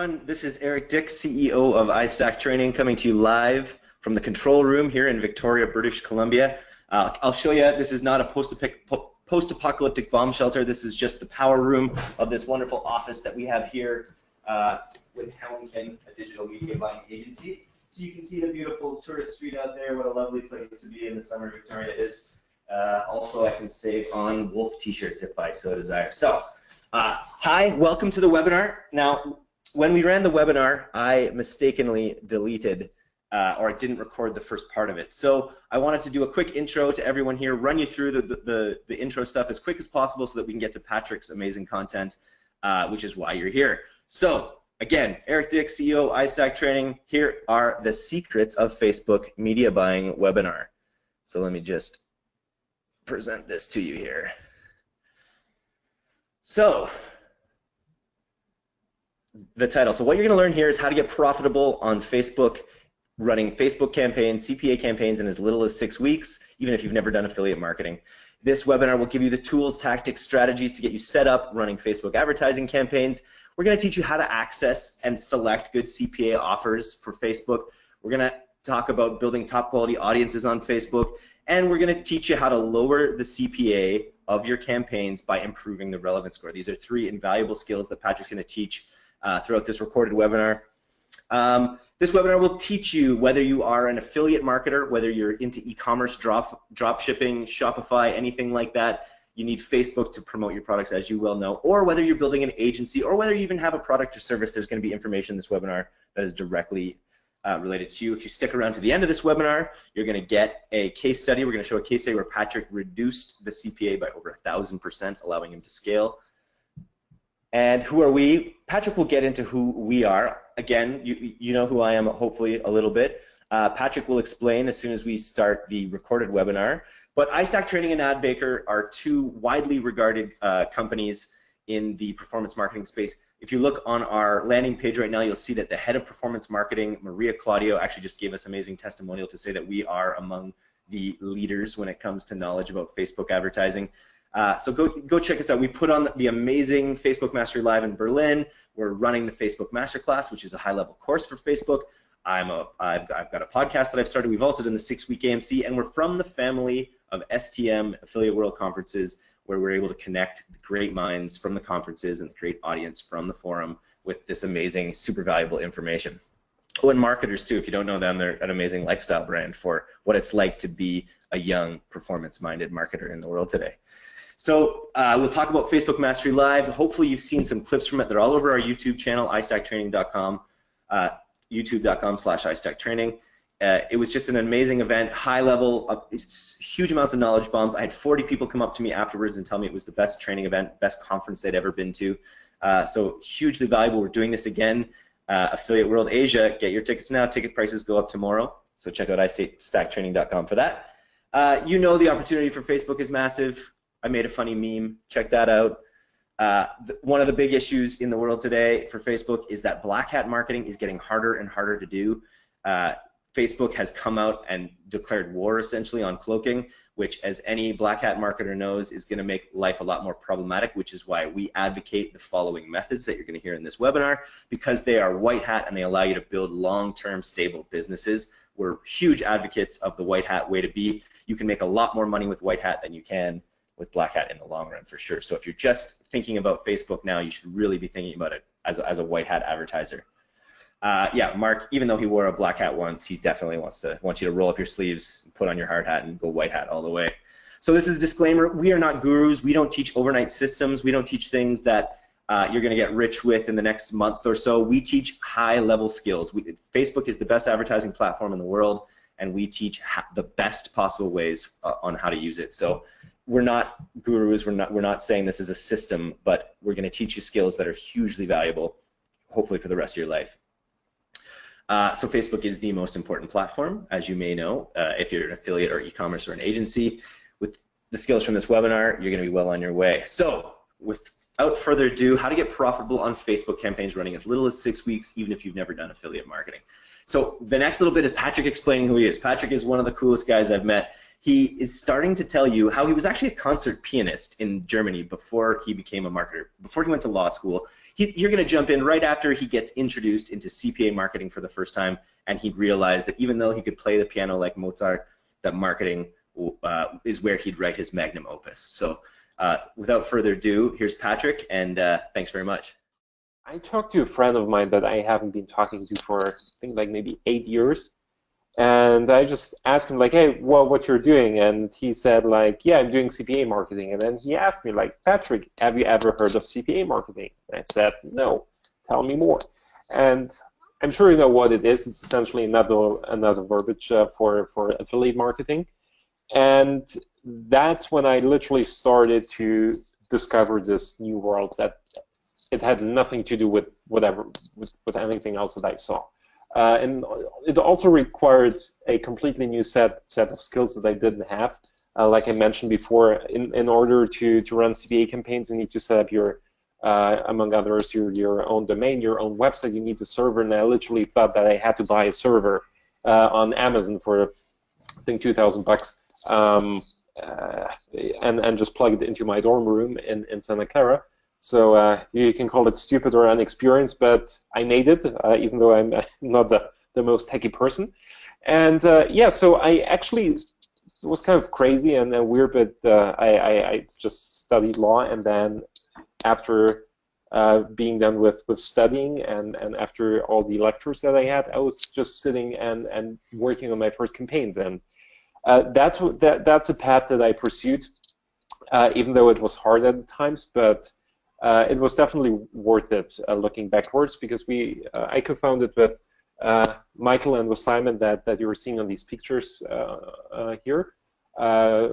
everyone. This is Eric Dick, CEO of iStack Training, coming to you live from the control room here in Victoria, British Columbia. Uh, I'll show you, this is not a post-apocalyptic bomb shelter. This is just the power room of this wonderful office that we have here uh, with Helmkin, a digital media buying agency. So you can see the beautiful tourist street out there. What a lovely place to be in the summer Victoria is. Uh, also, I can save on wolf t-shirts if I so desire. So, uh, hi, welcome to the webinar. Now, when we ran the webinar, I mistakenly deleted uh, or I didn't record the first part of it. So I wanted to do a quick intro to everyone here, run you through the, the, the, the intro stuff as quick as possible so that we can get to Patrick's amazing content, uh, which is why you're here. So again, Eric Dick, CEO, iStack Training. Here are the secrets of Facebook media buying webinar. So let me just present this to you here. So the title. So what you're going to learn here is how to get profitable on Facebook, running Facebook campaigns, CPA campaigns in as little as six weeks, even if you've never done affiliate marketing. This webinar will give you the tools, tactics, strategies to get you set up running Facebook advertising campaigns. We're going to teach you how to access and select good CPA offers for Facebook. We're going to talk about building top quality audiences on Facebook. And we're going to teach you how to lower the CPA of your campaigns by improving the relevance score. These are three invaluable skills that Patrick's going to teach uh, throughout this recorded webinar. Um, this webinar will teach you whether you are an affiliate marketer, whether you're into e-commerce, drop, drop shipping, Shopify, anything like that. You need Facebook to promote your products, as you well know, or whether you're building an agency, or whether you even have a product or service. There's going to be information in this webinar that is directly uh, related to you. If you stick around to the end of this webinar, you're going to get a case study. We're going to show a case study where Patrick reduced the CPA by over a thousand percent, allowing him to scale. And who are we? Patrick will get into who we are. Again, you, you know who I am, hopefully, a little bit. Uh, Patrick will explain as soon as we start the recorded webinar. But iStack Training and AdBaker are two widely regarded uh, companies in the performance marketing space. If you look on our landing page right now, you'll see that the head of performance marketing, Maria Claudio, actually just gave us amazing testimonial to say that we are among the leaders when it comes to knowledge about Facebook advertising. Uh, so go, go check us out. We put on the amazing Facebook Mastery Live in Berlin. We're running the Facebook Masterclass, which is a high-level course for Facebook. I'm a, I've, I've got a podcast that I've started. We've also done the six-week AMC, and we're from the family of STM Affiliate World Conferences, where we're able to connect great minds from the conferences and the great audience from the forum with this amazing, super valuable information. Oh, and marketers too. If you don't know them, they're an amazing lifestyle brand for what it's like to be a young, performance-minded marketer in the world today. So uh, we'll talk about Facebook Mastery Live. Hopefully you've seen some clips from it. They're all over our YouTube channel, istacktraining.com, uh, youtube.com slash istacktraining. Uh, it was just an amazing event, high level, uh, huge amounts of knowledge bombs. I had 40 people come up to me afterwards and tell me it was the best training event, best conference they'd ever been to. Uh, so hugely valuable. We're doing this again. Uh, Affiliate World Asia, get your tickets now. Ticket prices go up tomorrow. So check out istacktraining.com for that. Uh, you know the opportunity for Facebook is massive. I made a funny meme. Check that out. Uh, one of the big issues in the world today for Facebook is that black hat marketing is getting harder and harder to do. Uh, Facebook has come out and declared war essentially on cloaking, which as any black hat marketer knows is going to make life a lot more problematic, which is why we advocate the following methods that you're going to hear in this webinar because they are white hat and they allow you to build long-term stable businesses. We're huge advocates of the white hat way to be. You can make a lot more money with white hat than you can with Black Hat in the long run for sure. So if you're just thinking about Facebook now, you should really be thinking about it as a, as a white hat advertiser. Uh, yeah, Mark, even though he wore a black hat once, he definitely wants to wants you to roll up your sleeves, put on your hard hat, and go white hat all the way. So this is a disclaimer. We are not gurus. We don't teach overnight systems. We don't teach things that uh, you're going to get rich with in the next month or so. We teach high-level skills. We, Facebook is the best advertising platform in the world, and we teach the best possible ways uh, on how to use it. So we're not gurus. We're not we're not saying this is a system, but we're going to teach you skills that are hugely valuable, hopefully for the rest of your life. Uh, so Facebook is the most important platform, as you may know, uh, if you're an affiliate or e-commerce or an agency. With the skills from this webinar, you're going to be well on your way. So without further ado, how to get profitable on Facebook campaigns running as little as six weeks, even if you've never done affiliate marketing. So the next little bit is Patrick explaining who he is. Patrick is one of the coolest guys I've met he is starting to tell you how he was actually a concert pianist in Germany before he became a marketer. Before he went to law school, he, you're going to jump in right after he gets introduced into CPA marketing for the first time, and he realized that even though he could play the piano like Mozart, that marketing uh, is where he'd write his magnum opus. So uh, without further ado, here's Patrick, and uh, thanks very much. I talked to a friend of mine that I haven't been talking to for I think like maybe eight years, and I just asked him like, "Hey, well, what you're doing?" And he said like, "Yeah, I'm doing CPA marketing." And then he asked me like, "Patrick, have you ever heard of CPA marketing?" And I said, "No. Tell me more." And I'm sure you know what it is. It's essentially another another verbiage uh, for for affiliate marketing, and that's when I literally started to discover this new world that it had nothing to do with whatever with, with anything else that I saw. Uh, and it also required a completely new set set of skills that I didn't have. Uh, like I mentioned before, in, in order to, to run CPA campaigns, you need to set up your, uh, among others, your, your own domain, your own website. You need a server, and I literally thought that I had to buy a server uh, on Amazon for, I think, 2,000 bucks, um, uh, and and just plug it into my dorm room in in Santa Clara. So uh, you can call it stupid or inexperienced, but I made it, uh, even though I'm not the, the most techy person. And uh, yeah, so I actually was kind of crazy and weird, but uh, I, I, I, just studied law, and then after uh, being done with, with studying and, and after all the lectures that I had, I was just sitting and, and working on my first campaigns. And uh, that's, that, that's a path that I pursued, even though it was hard at times, but uh, it was definitely worth it uh, looking backwards because we uh, I co-founded with uh, Michael and with Simon that, that you were seeing on these pictures uh, here a,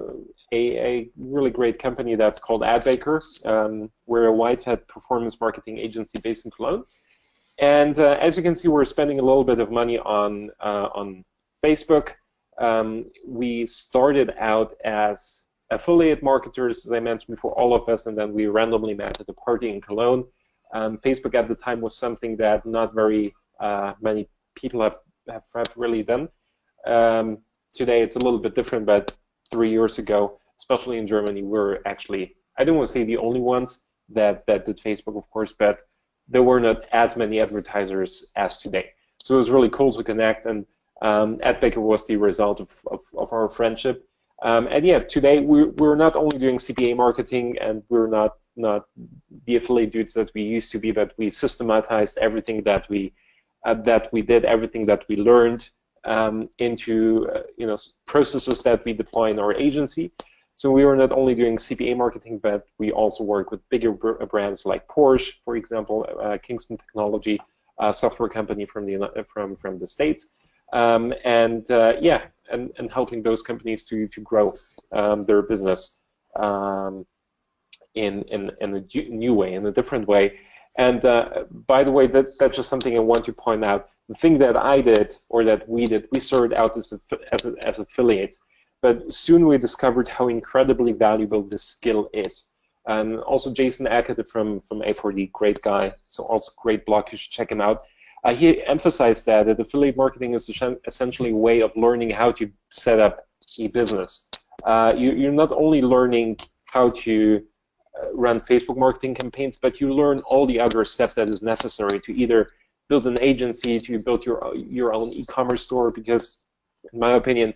a really great company that's called AdBaker. Um, we're a white-hat performance marketing agency based in Cologne. And as you can see, we're spending a little bit of money on, on Facebook. Um, we started out as affiliate marketers, as I mentioned before, all of us, and then we randomly met at a party in Cologne. Um, Facebook at the time was something that not very uh, many people have, have, have really done. Um, today it's a little bit different, but three years ago, especially in Germany, we are actually, I don't want to say the only ones that, that did Facebook, of course, but there were not as many advertisers as today. So it was really cool to connect, and um, AdBaker was the result of, of, of our friendship. Um, and yeah, today we're, we're not only doing CPA marketing and we're not not the affiliate dudes that we used to be, but we systematized everything that we uh, that we did, everything that we learned um, into uh, you know processes that we deploy in our agency. So we are not only doing CPA marketing, but we also work with bigger brands like Porsche, for example, uh, Kingston Technology, software company from the from from the states, um, and uh, yeah, and, and helping those companies to, to grow um, their business um, in, in, in a new way, in a different way. And uh, by the way, that, that's just something I want to point out. The thing that I did, or that we did, we started out as, as, as affiliates, but soon we discovered how incredibly valuable this skill is. And also Jason Akatiff from, from A4D, great guy, so also great blog, you should check him out. Uh, he emphasized that, that affiliate marketing is essentially a way of learning how to set up a business. Uh, you, are not only learning how to uh, run Facebook marketing campaigns, but you learn all the other steps that is necessary to either build an agency, to build your your own e-commerce store. Because, in my opinion,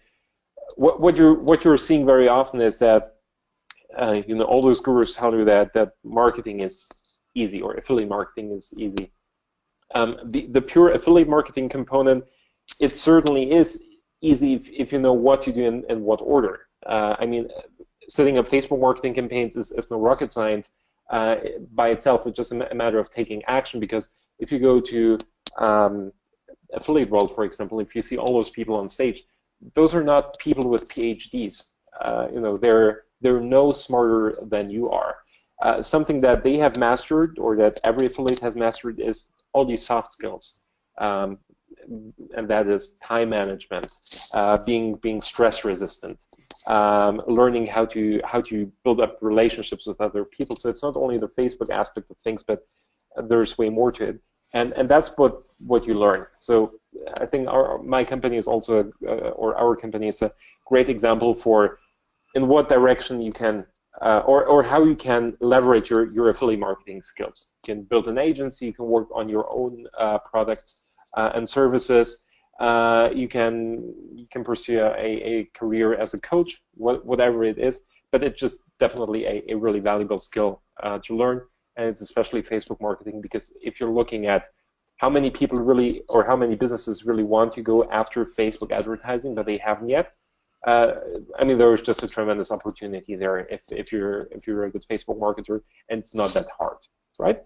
what, what you're what you're seeing very often is that uh, you know all those gurus tell you that that marketing is easy or affiliate marketing is easy um, the, the pure affiliate marketing component, it certainly is easy if, if you know what to do and, in what order. Uh, I mean, setting up Facebook marketing campaigns is, is no rocket science uh, by itself. It's just a, matter of taking action because if you go to um, affiliate world, for example, if you see all those people on stage, those are not people with PhDs. Uh, you know, they're they're no smarter than you are. Uh, something that they have mastered, or that every affiliate has mastered, is all these soft skills. Um, and that is time management, uh, being being stress resistant, um, learning how to how to build up relationships with other people. So it's not only the Facebook aspect of things, but there's way more to it, and and that's what what you learn. So I think our my company is also uh, or our company is a great example for in what direction you can uh, or, or how you can leverage your, your affiliate marketing skills. You can build an agency, you can work on your own uh, products uh, and services. Uh, you can you can pursue a, a career as a coach, whatever it is. But it's just definitely a, a really valuable skill uh, to learn, and it's especially Facebook marketing because if you're looking at how many people really or how many businesses really want to go after Facebook advertising, but they haven't yet, uh, I mean, there is just a tremendous opportunity there if, if you're if you're a good Facebook marketer, and it's not that hard, right?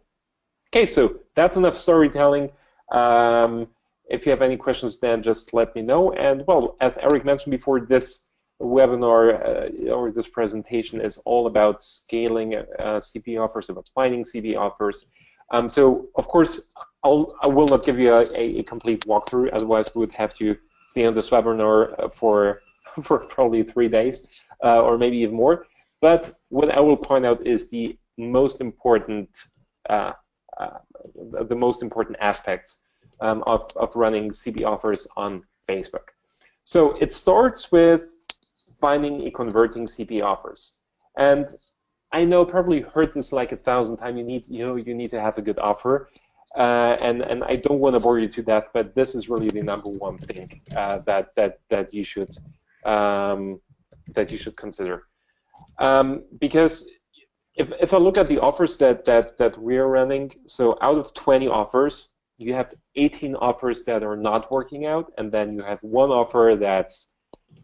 Okay, so that's enough storytelling. Um, if you have any questions, then just let me know. And well, as Eric mentioned before, this webinar uh, or this presentation is all about scaling uh, CP offers, about finding CP offers. Um, so of course, I'll, I will not give you a, a, complete walkthrough, otherwise we would have to stay on this webinar uh, for for probably three days uh, or maybe even more. But what I will point out is the most important, uh, uh, the most important aspects um, of, of running CP offers on Facebook. So it starts with finding and converting CP offers. And I know probably heard this like a thousand times. You need, you know, you need to have a good offer. Uh, and and I don't want to bore you to death, but this is really the number one thing uh, that that that you should um, that you should consider. Um, because if, if I look at the offers that, that, that we're running, so out of 20 offers, you have 18 offers that are not working out, and then you have one offer that's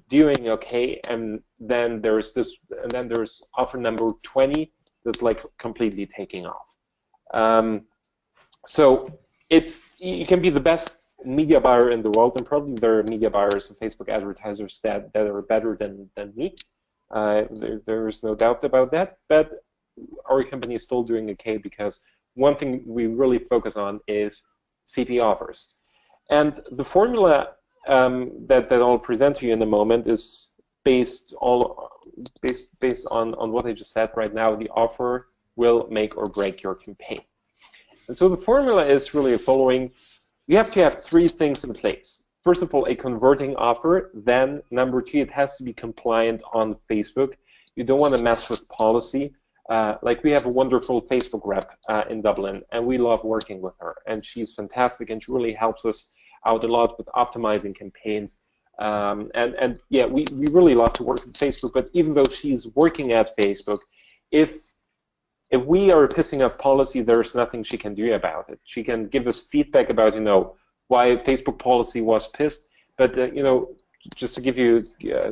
doing okay, and then there's this, and then there's offer number 20 that's like completely taking off. Um, so it's you can be the best media buyer in the world, and probably there are media buyers and Facebook advertisers that, that are better than, than me. Uh, there, there's no doubt about that, but our company is still doing okay because one thing we really focus on is CP offers. And the formula um, that, that I'll present to you in a moment is based all based based on, on what I just said right now. The offer will make or break your campaign. And so the formula is really following you have to have three things in place. First of all, a converting offer. Then, number two, it has to be compliant on Facebook. You don't want to mess with policy. Uh, like we have a wonderful Facebook rep uh, in Dublin, and we love working with her. And she's fantastic, and she really helps us out a lot with optimizing campaigns. Um, and and yeah, we, we really love to work with Facebook. But even though she's working at Facebook, if if we are pissing off policy, there's nothing she can do about it. She can give us feedback about, you know, why Facebook policy was pissed. But, uh, you know, just to give you, uh,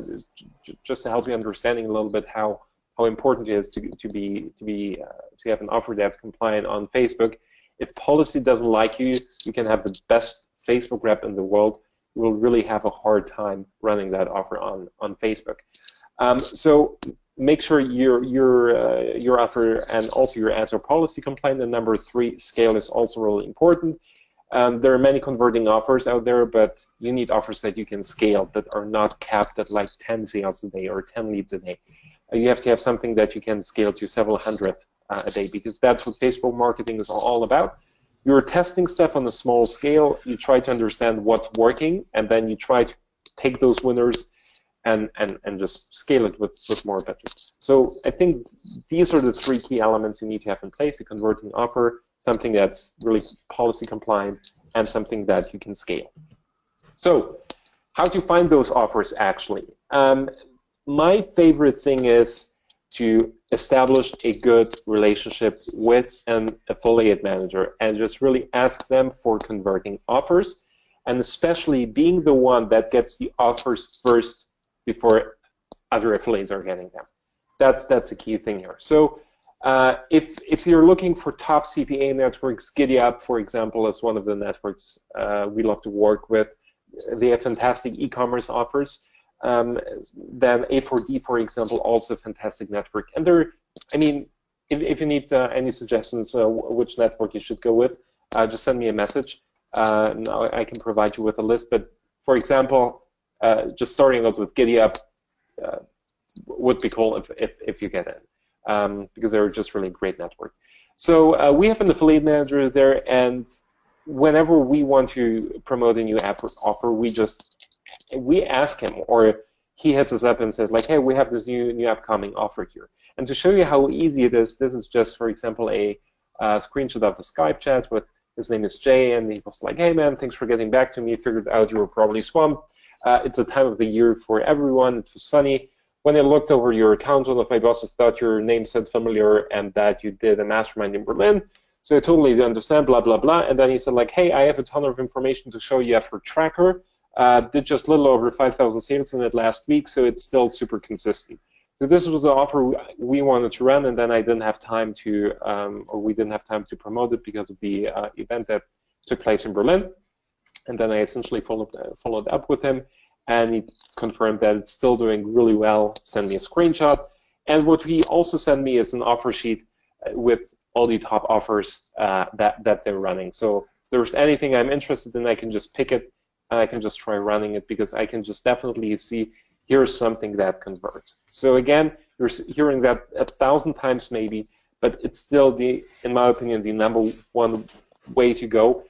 just to help you understanding a little bit how, how important it is to, to be, to be, uh, to have an offer that's compliant on Facebook. If policy doesn't like you, you can have the best Facebook rep in the world. You will really have a hard time running that offer on, on Facebook. Um, so make sure your your uh, your offer and also your ads are policy compliant. And number three, scale is also really important. Um, there are many converting offers out there, but you need offers that you can scale that are not capped at like 10 sales a day or 10 leads a day. Uh, you have to have something that you can scale to several hundred uh, a day because that's what Facebook marketing is all about. You're testing stuff on a small scale. You try to understand what's working, and then you try to take those winners and, and, and just scale it with, with more budget. So I think these are the three key elements you need to have in place, a converting offer, something that's really policy compliant, and something that you can scale. So how to find those offers actually? Um, my favorite thing is to establish a good relationship with an affiliate manager and just really ask them for converting offers and especially being the one that gets the offers first before other affiliates are getting them. That's that's a key thing here. So uh, if if you're looking for top CPA networks, GiddyUp, for example, is one of the networks uh, we love to work with. They have fantastic e-commerce offers. Um, then A4D, for example, also fantastic network. And there, I mean, if, if you need uh, any suggestions uh, which network you should go with, uh, just send me a message. Uh, I can provide you with a list. But for example, uh, just starting out with GiddyUp uh, would be cool if, if, if you get in, um, because they're just really great network. So uh, we have an affiliate manager there, and whenever we want to promote a new app offer, we just we ask him, or he hits us up and says like, "Hey, we have this new new upcoming offer here," And to show you how easy it is, this is just, for example, a, screenshot of a Skype chat with his name is Jay, and he was like, hey man, thanks for getting back to me. Figured out you were probably swamped. Uh, it's a time of the year for everyone. It was funny. When I looked over your account, one of my bosses thought your name sounded familiar and that you did a mastermind in Berlin. So I totally understand, blah, blah, blah. And then he said, like, hey, I have a ton of information to show you for Tracker. Uh, did just a little over 5,000 sales in it last week, so it's still super consistent. So this was the offer we wanted to run, and then I didn't have time to, um, or we didn't have time to promote it because of the uh, event that took place in Berlin. And then I essentially followed, uh, followed up with him, and he confirmed that it's still doing really well, sent me a screenshot. And what he also sent me is an offer sheet uh, with all the top offers uh, that, that they're running. So if there's anything I'm interested in, I can just pick it, and I can just try running it because I can just definitely see here's something that converts. So again, you're hearing that a thousand times maybe, but it's still the, in my opinion, the number one way to go.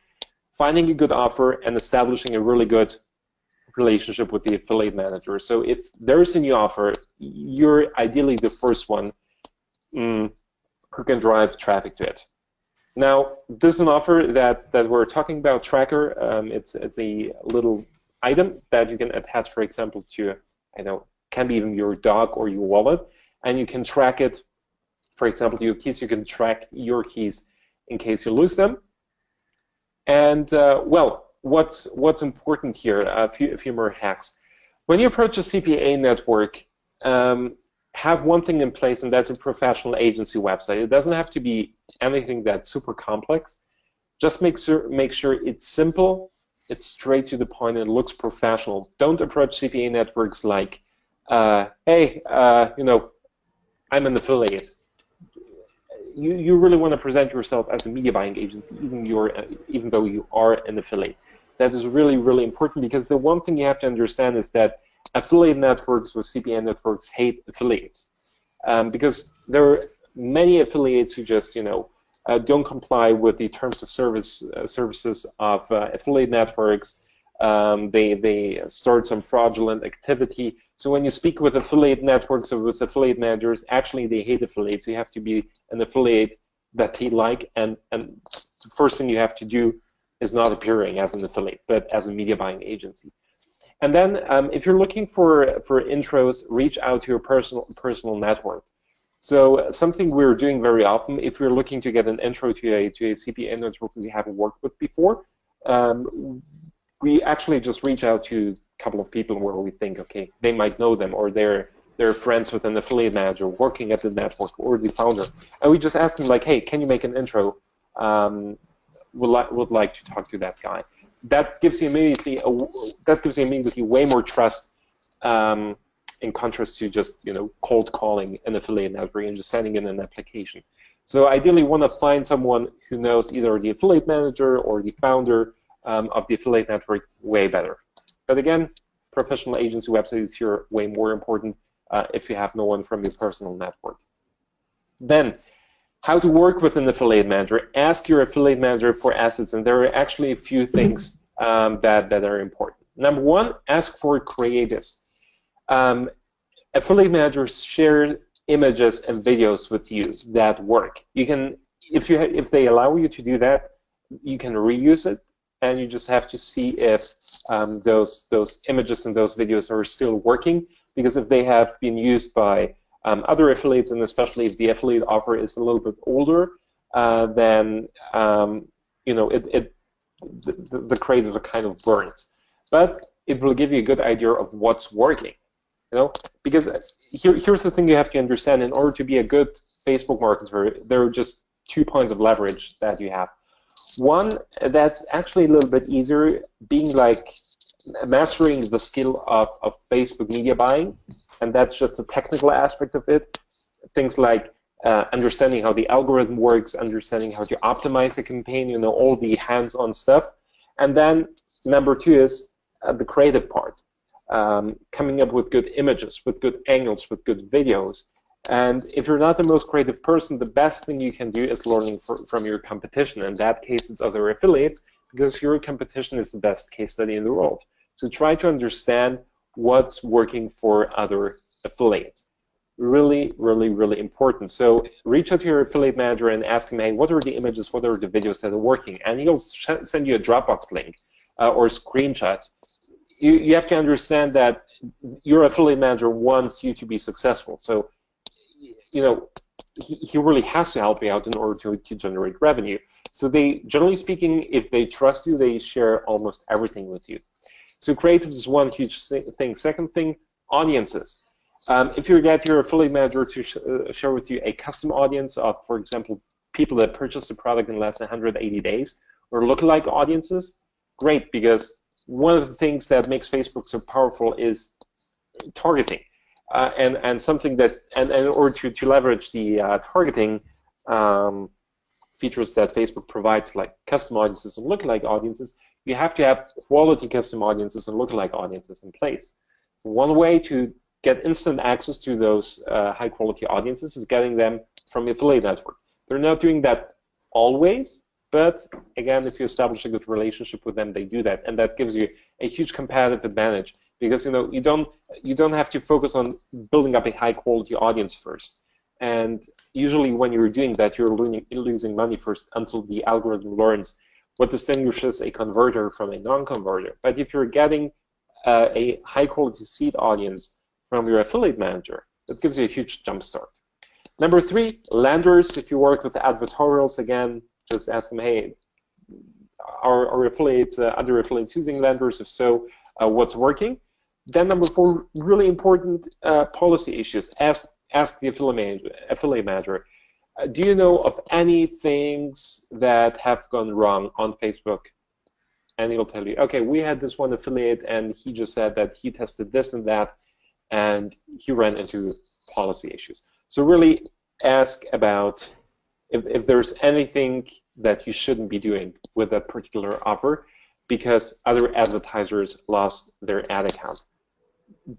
Finding a good offer and establishing a really good relationship with the affiliate manager. So if there is a new offer, you're ideally the first one mm, who can drive traffic to it. Now, this is an offer that, that we're talking about, Tracker. Um, it's, it's a little item that you can attach, for example, to I know, can be even your dog or your wallet, and you can track it. For example, your keys, you can track your keys in case you lose them. And uh, well, what's what's important here? A few a few more hacks. When you approach a CPA network, um, have one thing in place, and that's a professional agency website. It doesn't have to be anything that's super complex. Just make sure make sure it's simple it's straight to the point and it looks professional. Don't approach CPA networks like, uh, hey, uh, you know, I'm an affiliate. You, you really want to present yourself as a media buying agency, even, you're, uh, even though you are an affiliate. That is really, really important because the one thing you have to understand is that affiliate networks or CPA networks hate affiliates. Um, because there are many affiliates who just, you know, uh, don't comply with the terms of service uh, services of uh, affiliate networks. Um, they they start some fraudulent activity. So when you speak with affiliate networks or with affiliate managers, actually they hate affiliates. You have to be an affiliate that they like, and and the first thing you have to do is not appearing as an affiliate, but as a media buying agency. And then um, if you're looking for for intros, reach out to your personal personal network. So something we're doing very often, if we're looking to get an intro to a, to a CPA network we haven't worked with before, um, we actually just reach out to a couple of people where we think, okay, they might know them or they're they're friends with an affiliate manager working at the network or the founder, and we just ask them like, hey, can you make an intro? Um, would like would like to talk to that guy. That gives you immediately a, that gives you immediately way more trust um, in contrast to just you know cold calling an affiliate network and just sending in an application. So ideally, want to find someone who knows either the affiliate manager or the founder um, of the affiliate network way better. But again, professional agency websites here way more important uh, if you have no one from your personal network. Then, how to work with an affiliate manager. Ask your affiliate manager for assets, and there are actually a few things um, that, that are important. Number one, ask for creatives um, affiliate managers share images and videos with you that work. You can, if you if they allow you to do that, you can reuse it, and you just have to see if um, those those images and those videos are still working. Because if they have been used by um, other affiliates, and especially if the affiliate offer is a little bit older, uh, then um, you know it, it the, the creative are kind of burnt. But it will give you a good idea of what's working. You know, because here, here's the thing you have to understand. In order to be a good Facebook marketer, there are just two points of leverage that you have. One, that's actually a little bit easier, being like mastering the skill of, of Facebook media buying, and that's just a technical aspect of it. Things like uh, understanding how the algorithm works, understanding how to optimize a campaign, you know, all the hands-on stuff. And then number two is uh, the creative part um, coming up with good images, with good angles, with good videos. And if you're not the most creative person, the best thing you can do is learning for, from your competition. In that case, it's other affiliates, because your competition is the best case study in the world. So try to understand what's working for other affiliates. really, really, really important. So reach out to your affiliate manager and ask him, hey, what are the images, what are the videos that are working? And he'll send you a Dropbox link uh, or screenshots. You, you have to understand that your affiliate manager wants you to be successful. So, you know, he, he really has to help you out in order to, to generate revenue. So they, generally speaking, if they trust you, they share almost everything with you. So creative is one huge thing. Second thing, audiences. Um, if you get your affiliate manager to sh uh, share with you a custom audience of, for example, people that purchased the product in less than 180 days, or lookalike audiences, great, because one of the things that makes Facebook so powerful is targeting. Uh, and, and something that, and, and, in order to, to leverage the uh, targeting um, features that Facebook provides, like custom audiences and lookalike audiences, you have to have quality custom audiences and lookalike audiences in place. One way to get instant access to those uh, high quality audiences is getting them from affiliate network. They're not doing that always, but again, if you establish a good relationship with them, they do that, and that gives you a huge competitive advantage because you know you don't you don't have to focus on building up a high quality audience first. And usually, when you're doing that, you're losing money first until the algorithm learns what distinguishes a converter from a non-converter. But if you're getting uh, a high quality seed audience from your affiliate manager. That gives you a huge jump start. Number three, lenders. If you work with advertorials, again, just ask them, hey, are, are affiliates, uh, other affiliates using lenders? If so, uh, what's working? Then number four, really important uh, policy issues. Ask, ask the affiliate manager. Affiliate manager uh, do you know of any things that have gone wrong on Facebook? And he'll tell you, okay, we had this one affiliate, and he just said that he tested this and that, and he ran into policy issues. So really ask about if, if there's anything that you shouldn't be doing with a particular offer because other advertisers lost their ad account.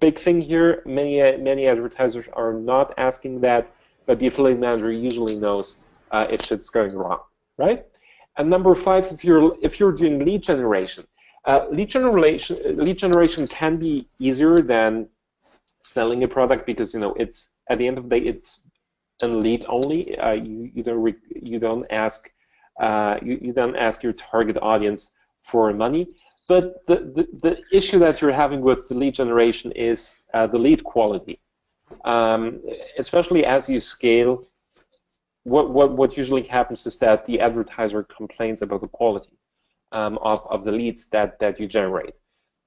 Big thing here, many, many advertisers are not asking that, but the affiliate manager usually knows uh, if shit's going wrong, right? And number five, if you're, if you're doing lead generation, uh, lead generation lead generation can be easier than selling a product because you know it's at the end of the day it's a lead only. Uh, you you don't you don't ask uh, you you don't ask your target audience for money. But the, the, the issue that you're having with the lead generation is uh, the lead quality, um, especially as you scale. What, what what usually happens is that the advertiser complains about the quality um, of of the leads that that you generate.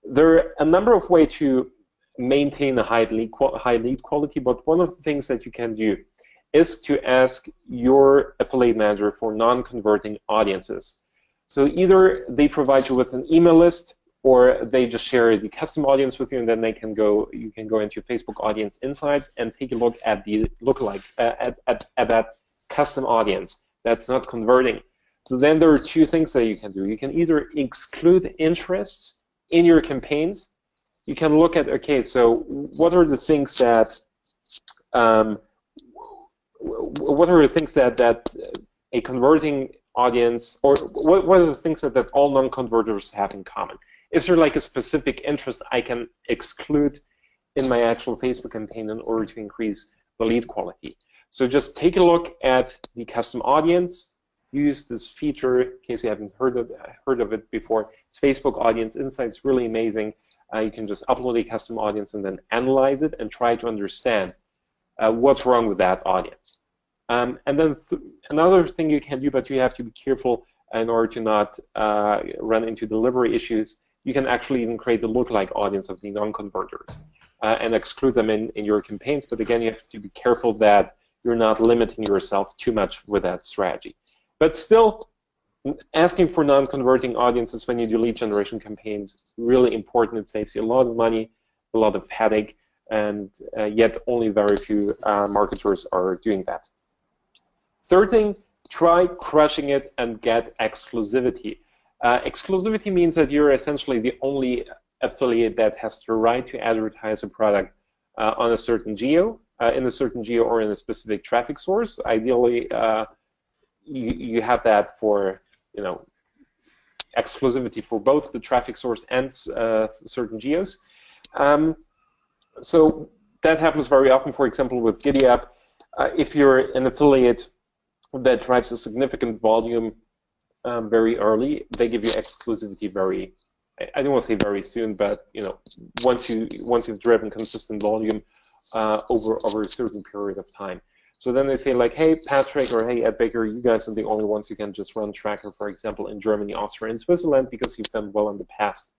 There are a number of ways to maintain a high lead, high lead quality, but one of the things that you can do is to ask your affiliate manager for non-converting audiences. So either they provide you with an email list or they just share the custom audience with you and then they can go you can go into Facebook audience insight and take a look at the lookalike uh, at, at, at that custom audience that's not converting. So then there are two things that you can do. You can either exclude interests in your campaigns you can look at, okay, so what are the things that, um, what are the things that, that a converting audience, or what, what are the things that, that all non-converters have in common? Is there like a specific interest I can exclude in my actual Facebook campaign in order to increase the lead quality? So just take a look at the custom audience, use this feature in case you haven't heard of, heard of it before. It's Facebook Audience Insights, really amazing. Uh, you can just upload a custom audience and then analyze it and try to understand uh, what's wrong with that audience. Um, and then th another thing you can do, but you have to be careful in order to not uh, run into delivery issues, you can actually even create the lookalike audience of the non-converters uh, and exclude them in, in your campaigns. But again, you have to be careful that you're not limiting yourself too much with that strategy. But still, asking for non-converting audiences when you do lead generation campaigns really important. It saves you a lot of money, a lot of headache, and uh, yet only very few uh, marketers are doing that. Third thing, try crushing it and get exclusivity. Uh, exclusivity means that you're essentially the only affiliate that has the right to advertise a product uh, on a certain geo, uh, in a certain geo or in a specific traffic source. Ideally, uh, you, you have that for you know, exclusivity for both the traffic source and uh, certain geos. Um, so that happens very often, for example, with GiddyUp. Uh, if you're an affiliate that drives a significant volume um, very early, they give you exclusivity very, I don't want to say very soon, but you know, once you once you've driven consistent volume uh, over over a certain period of time. So then they say like, hey, Patrick or hey, AdBaker, you guys are the only ones who can just run Tracker, for example, in Germany, Austria, and Switzerland because you've done well in the past.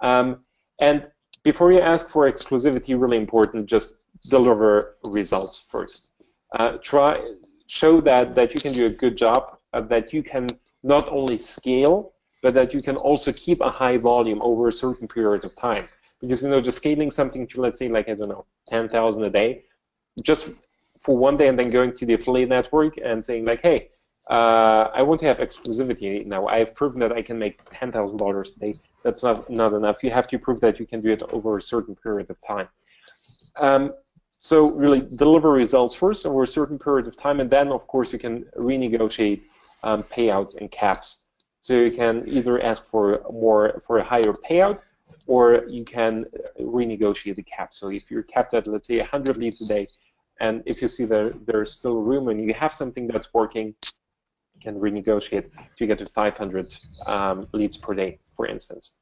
Um, and before you ask for exclusivity, really important, just deliver results first. Uh, try show that that you can do a good job, uh, that you can not only scale, but that you can also keep a high volume over a certain period of time. Because you know, just scaling something to let's say like I don't know, ten thousand a day, just for one day and then going to the affiliate network and saying like, hey, uh, I want to have exclusivity now. I've proven that I can make ten thousand dollars a day. That's not not enough. You have to prove that you can do it over a certain period of time. Um, so really deliver results first over a certain period of time, and then of course you can renegotiate um, payouts and caps. So you can either ask for more for a higher payout, or you can renegotiate the cap. So if you're capped at let's say 100 leads a day, and if you see that there's still room and you have something that's working, you can renegotiate to get to 500 um, leads per day, for instance.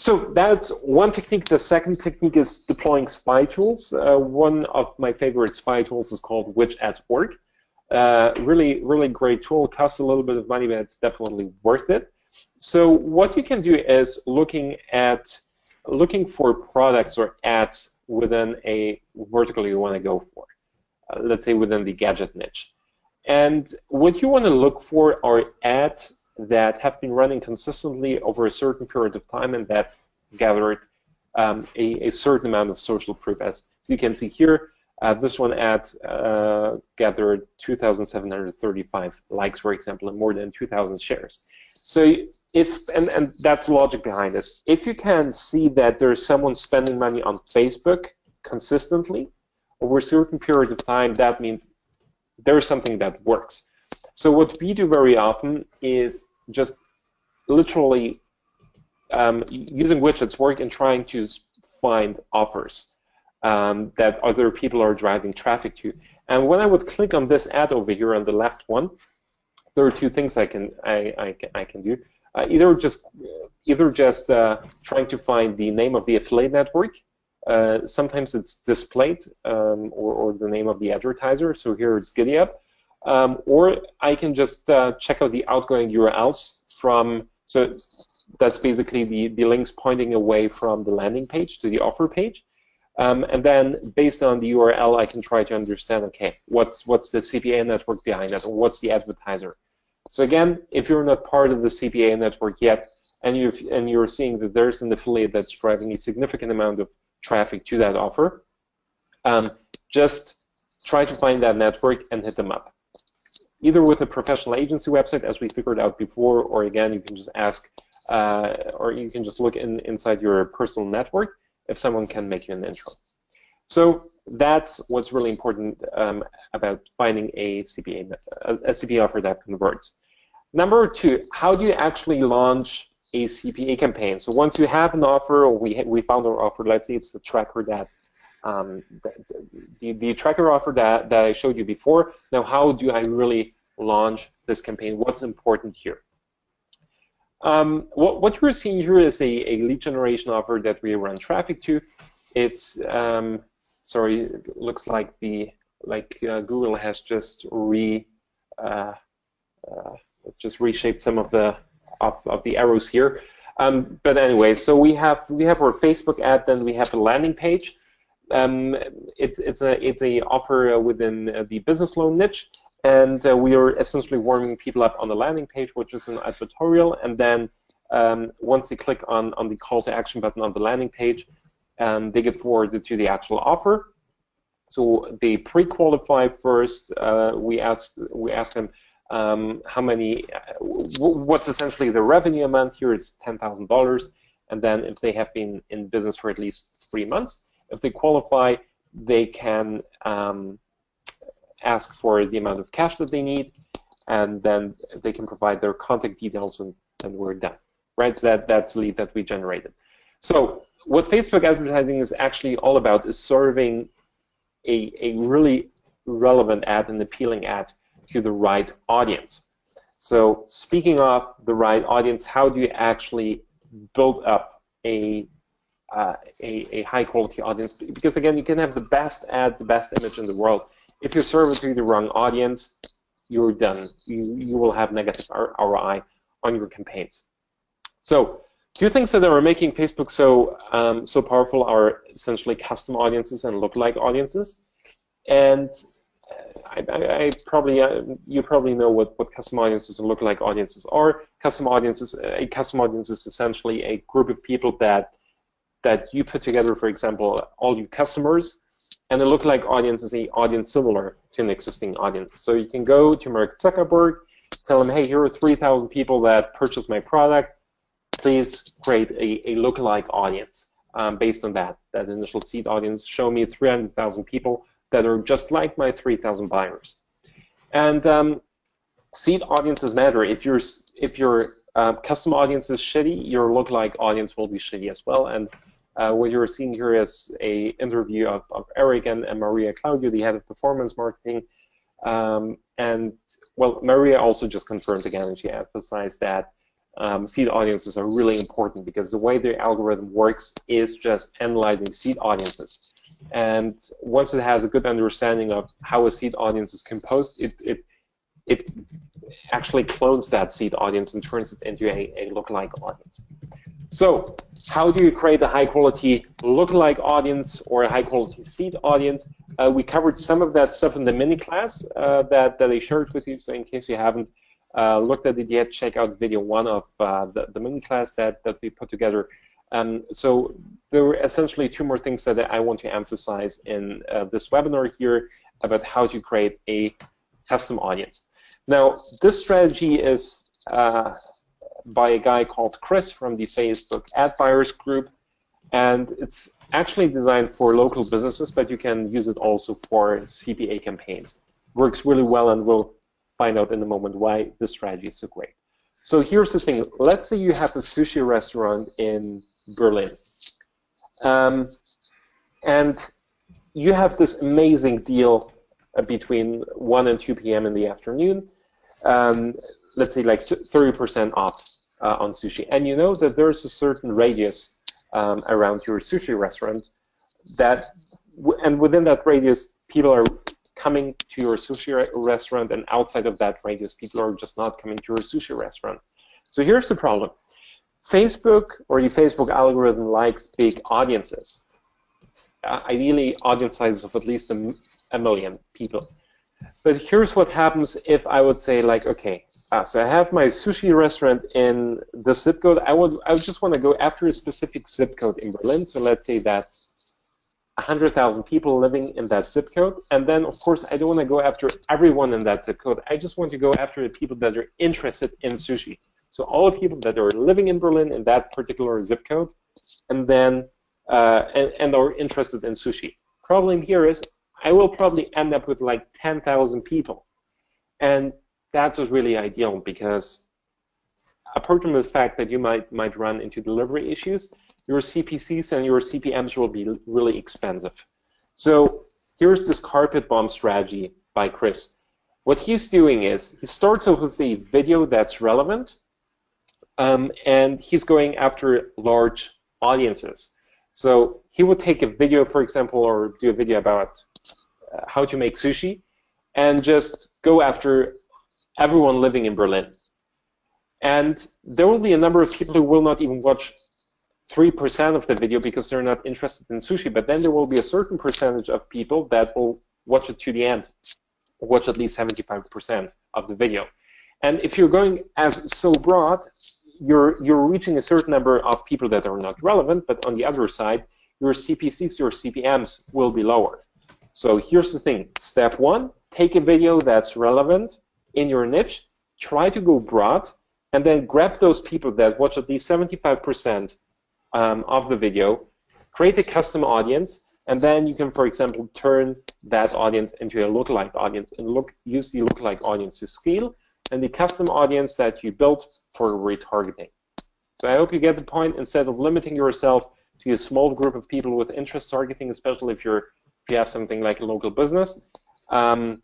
So that's one technique. The second technique is deploying spy tools. Uh, one of my favorite spy tools is called Which Ads Work. Uh, really, really great tool. Costs a little bit of money, but it's definitely worth it. So what you can do is looking at looking for products or ads within a vertical you want to go for uh, let's say within the gadget niche. And what you want to look for are ads that have been running consistently over a certain period of time and that gathered um, a, a, certain amount of social proof. As you can see here, uh, this one ad uh, gathered 2,735 likes, for example, and more than 2,000 shares. So if, and, and that's logic behind it. If you can see that there's someone spending money on Facebook consistently, over a certain period of time, that means there is something that works. So what we do very often is just literally um, using Which Ads Work and trying to find offers um, that other people are driving traffic to. And when I would click on this ad over here on the left one, there are two things I can I, I, I can do. Uh, either just either just uh, trying to find the name of the affiliate network uh, sometimes it's displayed um, or, or, the name of the advertiser. So here it's GiddyUp. Um, or I can just uh, check out the outgoing URLs from, so that's basically the, the links pointing away from the landing page to the offer page. Um, and then based on the URL, I can try to understand, okay, what's, what's the CPA network behind that, or what's the advertiser? So again, if you're not part of the CPA network yet, and, you and you're seeing that there's an affiliate that's driving a significant amount of traffic to that offer, um, just try to find that network and hit them up. Either with a professional agency website, as we figured out before, or again, you can just ask, uh, or you can just look in, inside your personal network if someone can make you an intro. So that's what's really important um, about finding a CPA, a, CPA offer that converts. Number two, how do you actually launch a CPA campaign. So once you have an offer, or we we found our offer, let's say it's the tracker that um, the, the, the tracker offer that, that I showed you before. Now, how do I really launch this campaign? What's important here? Um, what, what you're seeing here is a, a lead generation offer that we run traffic to. It's um, sorry, it looks like the like uh, Google has just re uh, uh, just reshaped some of the of, of the arrows here. Um, but anyway, so we have we have our Facebook ad, then we have a landing page. Um, it's it's a it's a offer uh, within uh, the business loan niche, and uh, we are essentially warming people up on the landing page, which is an advertorial, and then um, once they click on on the call to action button on the landing page, um, they get forwarded to the actual offer. So they pre-qualify first. Uh, we ask we ask them um, how many, what's essentially the revenue amount here is $10,000. And then if they have been in business for at least three months, if they qualify, they can um, ask for the amount of cash that they need, and then they can provide their contact details, and, and we're done. Right? So that, that's the lead that we generated. So what Facebook advertising is actually all about is serving a, a really relevant ad and appealing ad to the right audience. So speaking of the right audience, how do you actually build up a, uh, a, a, high quality audience? Because again, you can have the best ad, the best image in the world. If you serve it to the wrong audience, you're done. You, you will have negative ROI on your campaigns. So two things that are making Facebook so um, so powerful are essentially custom audiences and lookalike audiences. And I, I, I probably uh, you probably know what, what custom audiences and lookalike audiences are. Custom audiences, a custom audience is essentially a group of people that that you put together, for example, all your customers, and a lookalike audience is an audience similar to an existing audience. So you can go to Mark Zuckerberg, tell him, hey, here are 3,000 people that purchased my product. Please create a, a lookalike audience um, based on that, that initial seed audience. Show me 300,000 people that are just like my 3,000 buyers. And um, seed audiences matter. If your if your uh, custom audience is shitty, your lookalike audience will be shitty as well. And uh, what you're seeing here is a interview of, of Eric and, and Maria Claudio, the head of performance marketing. Um, and well, Maria also just confirmed again, and she emphasized that um, seed audiences are really important because the way the algorithm works is just analyzing seed audiences. And once it has a good understanding of how a seed audience is composed, it, it, it actually clones that seed audience and turns it into a, a lookalike audience. So how do you create a high quality lookalike audience or a high quality seed audience? Uh, we covered some of that stuff in the mini class uh, that, that I shared with you. So in case you haven't uh, looked at it yet, check out video one of uh, the, the mini class that, that we put together um, so there were essentially two more things that I want to emphasize in uh, this webinar here about how to create a custom audience. Now, this strategy is uh, by a guy called Chris from the Facebook Ad Buyers Group, and it's actually designed for local businesses, but you can use it also for CPA campaigns. Works really well, and we'll find out in a moment why this strategy is so great. So here's the thing. Let's say you have a sushi restaurant in Berlin. Um, and you have this amazing deal uh, between 1 and 2 p.m. in the afternoon, um, let's say like 30% off uh, on sushi. And you know that there's a certain radius um, around your sushi restaurant that, and within that radius, people are coming to your sushi restaurant, and outside of that radius, people are just not coming to your sushi restaurant. So here's the problem. Facebook or the Facebook algorithm likes big audiences. Uh, ideally, audience sizes of at least a, a, million people. But here's what happens if I would say, like, okay, uh, so I have my sushi restaurant in the zip code. I would, I would just want to go after a specific zip code in Berlin. So let's say that's 100,000 people living in that zip code. And then, of course, I don't want to go after everyone in that zip code. I just want to go after the people that are interested in sushi. So all the people that are living in Berlin in that particular zip code, and then uh, and, and are interested in sushi. Problem here is I will probably end up with like 10,000 people, and that's really ideal because apart from the fact that you might might run into delivery issues, your CPCs and your CPMs will be really expensive. So here's this carpet bomb strategy by Chris. What he's doing is he starts off with a video that's relevant, um, and he's going after large audiences. So he would take a video, for example, or do a video about uh, how to make sushi, and just go after everyone living in Berlin. And there will be a number of people who will not even watch 3% of the video because they're not interested in sushi, but then there will be a certain percentage of people that will watch it to the end, watch at least 75% of the video. And if you're going as so broad, you're you're reaching a certain number of people that are not relevant, but on the other side, your CPCs, your CPMs will be lower. So here's the thing. Step one, take a video that's relevant in your niche, try to go broad, and then grab those people that watch at least 75% um, of the video, create a custom audience, and then you can, for example, turn that audience into a lookalike audience and look use the lookalike audience to scale and the custom audience that you built for retargeting. So I hope you get the point. Instead of limiting yourself to a small group of people with interest targeting, especially if you're if you have something like a local business. Um,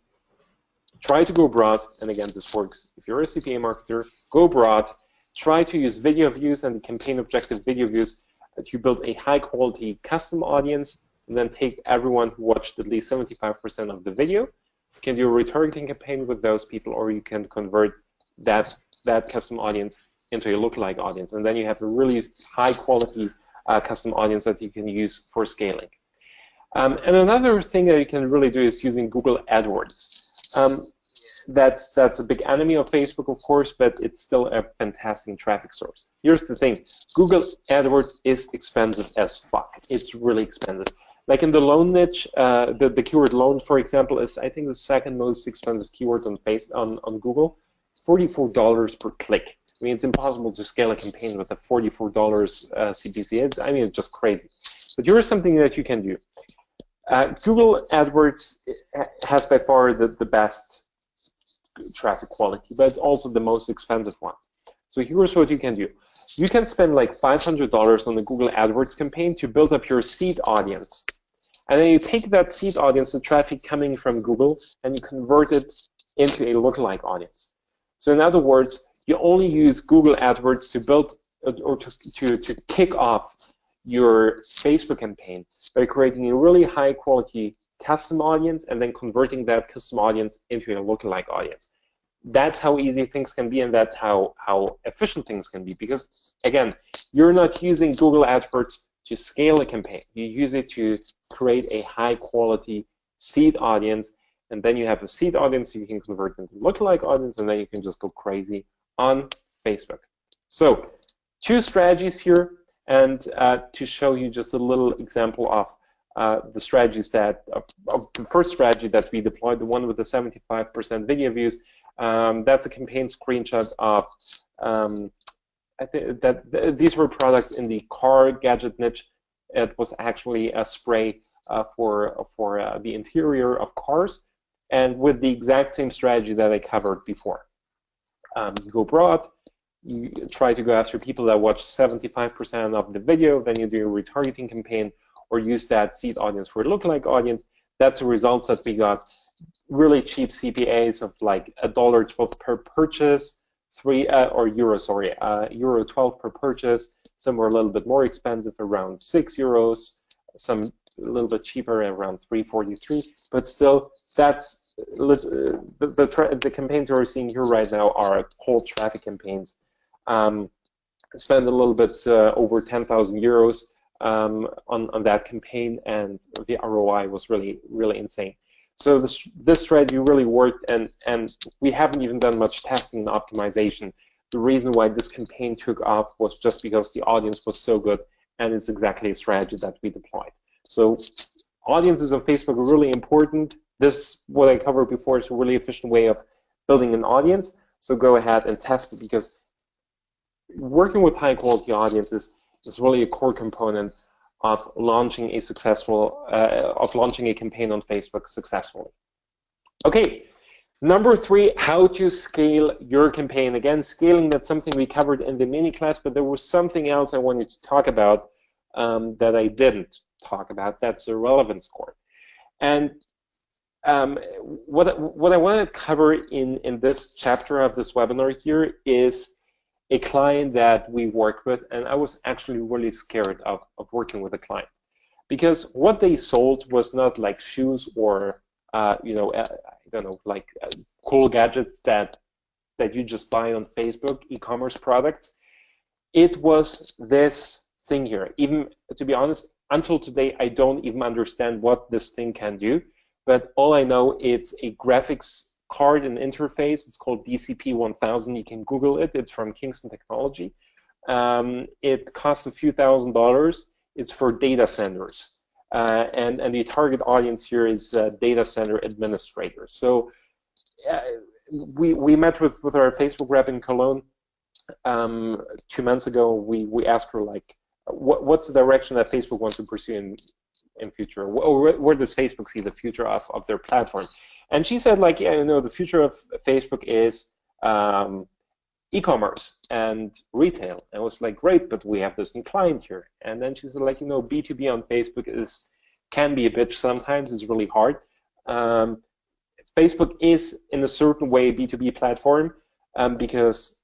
try to go broad, and again, this works if you're a CPA marketer, go broad, try to use video views and the campaign objective video views to build a high quality custom audience, and then take everyone who watched at least 75% of the video. You can do a retargeting campaign with those people, or you can convert that, that custom audience into a lookalike audience, and then you have a really high quality uh, custom audience that you can use for scaling. Um, and another thing that you can really do is using Google AdWords. Um, that's that's a big enemy of Facebook, of course, but it's still a fantastic traffic source. Here's the thing: Google AdWords is expensive as fuck. It's really expensive. Like in the loan niche, uh, the the keyword loan, for example, is I think the second most expensive keyword on face on on Google, forty-four dollars per click. I mean, it's impossible to scale a campaign with a forty-four dollars uh, CPC. It's, I mean, it's just crazy. But here's something that you can do. Uh, Google AdWords has by far the, the best traffic quality, but it's also the most expensive one. So here's what you can do. You can spend like $500 on the Google AdWords campaign to build up your seed audience. And then you take that seed audience, the traffic coming from Google, and you convert it into a lookalike audience. So in other words, you only use Google AdWords to build uh, or to, to, to kick off your Facebook campaign by creating a really high quality custom audience and then converting that custom audience into a lookalike audience. That's how easy things can be and that's how, how efficient things can be because, again, you're not using Google AdWords to scale a campaign. You use it to create a high quality seed audience and then you have a seed audience you can convert into lookalike audience and then you can just go crazy on Facebook. So two strategies here and uh, to show you just a little example of uh, the strategies that, of, the first strategy that we deployed, the one with the 75% video views, um, that's a campaign screenshot of, um, I think that th these were products in the car gadget niche. It was actually a spray uh, for, for uh, the interior of cars, and with the exact same strategy that I covered before. Um, you go broad, you try to go after people that watch 75% of the video, then you do a retargeting campaign or use that seed audience for a lookalike audience. That's the results that we got. Really cheap CPAs of like a dollar twelve per purchase, three uh, or euro, sorry, uh, euro 12 per purchase. Some were a little bit more expensive, around six euros. Some a little bit cheaper, around 343. But still, that's uh, the the, the campaigns we're seeing here right now are cold traffic campaigns um, spent a little bit uh, over 10,000 euros um, on, on that campaign, and the ROI was really, really insane. So this, this strategy really worked, and, and we haven't even done much testing and optimization. The reason why this campaign took off was just because the audience was so good, and it's exactly a strategy that we deployed. So audiences on Facebook are really important. This, what I covered before, is a really efficient way of building an audience. So go ahead and test it because working with high quality audiences is really a core component of launching a successful, uh, of launching a campaign on Facebook successfully. Okay, number three, how to scale your campaign. Again, scaling, that's something we covered in the mini class, but there was something else I wanted to talk about um, that I didn't talk about. That's the relevance score. And um, what, what I want to cover in, in this chapter of this webinar here is a client that we work with, and I was actually really scared of, of working with a client because what they sold was not like shoes or uh, you know uh, I don't know like uh, cool gadgets that that you just buy on Facebook e-commerce products. It was this thing here. Even to be honest, until today, I don't even understand what this thing can do. But all I know it's a graphics card and interface. It's called DCP1000. You can Google it. It's from Kingston Technology. Um, it costs a few thousand dollars. It's for data centers. Uh, and, and the target audience here is uh, data center administrators. So uh, we, we met with, with our Facebook rep in Cologne um, two months ago. We, we asked her, like, what, what's the direction that Facebook wants to pursue in, in future? Where, where does Facebook see the future of, of their platform? And she said, like, yeah, you know, the future of Facebook is um, e-commerce and retail. And I was like, great, but we have this new client here. And then she said, like, you know, B2B on Facebook is can be a bitch sometimes. It's really hard. Um, Facebook is, in a certain way, a B2B platform um, because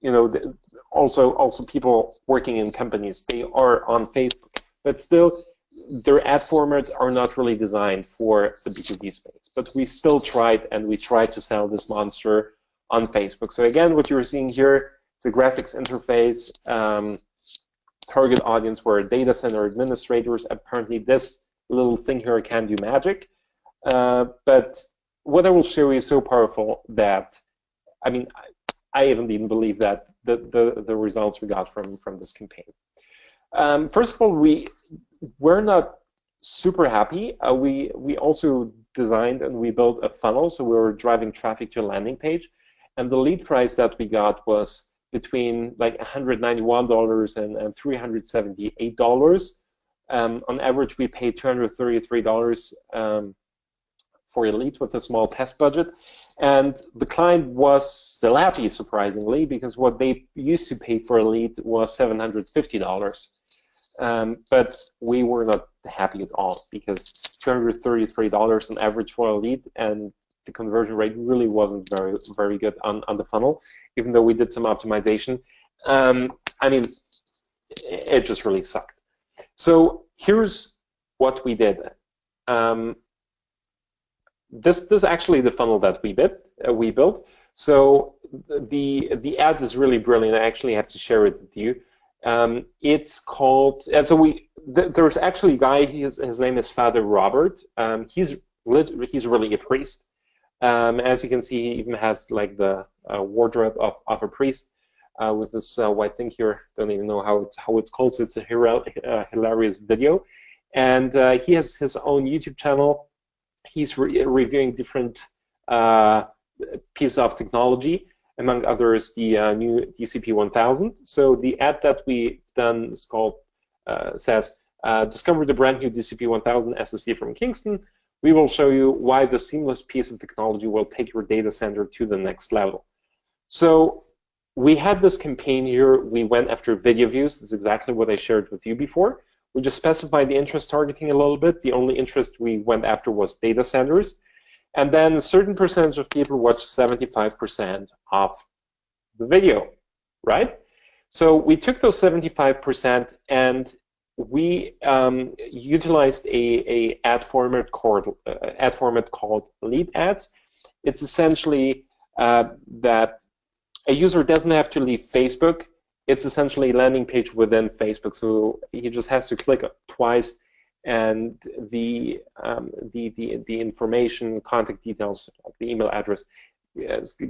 you know the, also also people working in companies they are on Facebook, but still their ad formats are not really designed for the B2B space. But we still tried and we tried to sell this monster on Facebook. So again, what you're seeing here is a graphics interface. Um, target audience were data center administrators. Apparently, this little thing here can do magic. Uh, but what I will show you is so powerful that, I mean, I, I even didn't believe that the, the, the results we got from, from this campaign. Um, first of all, we we're not super happy. Uh, we we also designed and we built a funnel, so we were driving traffic to a landing page, and the lead price that we got was between like $191 and, and $378. Um, on average, we paid $233 um, for a lead with a small test budget. And the client was still happy, surprisingly, because what they used to pay for a lead was $750. Um, but we were not happy at all because $233 on average for a lead and the conversion rate really wasn't very very good on, on the funnel, even though we did some optimization. Um, I mean, it just really sucked. So here's what we did. Um, this, this is actually the funnel that we, bit, uh, we built. So the, the ad is really brilliant. I actually have to share it with you. Um, it's called, and so we, th there's actually a guy, his, his name is Father Robert. Um, he's, he's really a priest. Um, as you can see, he even has like the uh, wardrobe of, of a priest uh, with this uh, white thing here. Don't even know how it's how it's called. So it's a uh, hilarious video, and uh, he has his own YouTube channel. He's re reviewing different uh, pieces of technology among others, the uh, new DCP 1000. So the ad that we done is called, uh, says, uh, discover the brand new DCP 1000 SoC from Kingston. We will show you why the seamless piece of technology will take your data center to the next level. So we had this campaign here. We went after video views. That's exactly what I shared with you before. We just specified the interest targeting a little bit. The only interest we went after was data centers. And then a certain percentage of people watch 75% of the video, right? So we took those 75% and we um, utilized a, a ad format called uh, ad format called lead ads. It's essentially uh, that a user doesn't have to leave Facebook. It's essentially a landing page within Facebook. So he just has to click twice and the, um, the, the, the information, contact details, like the email address,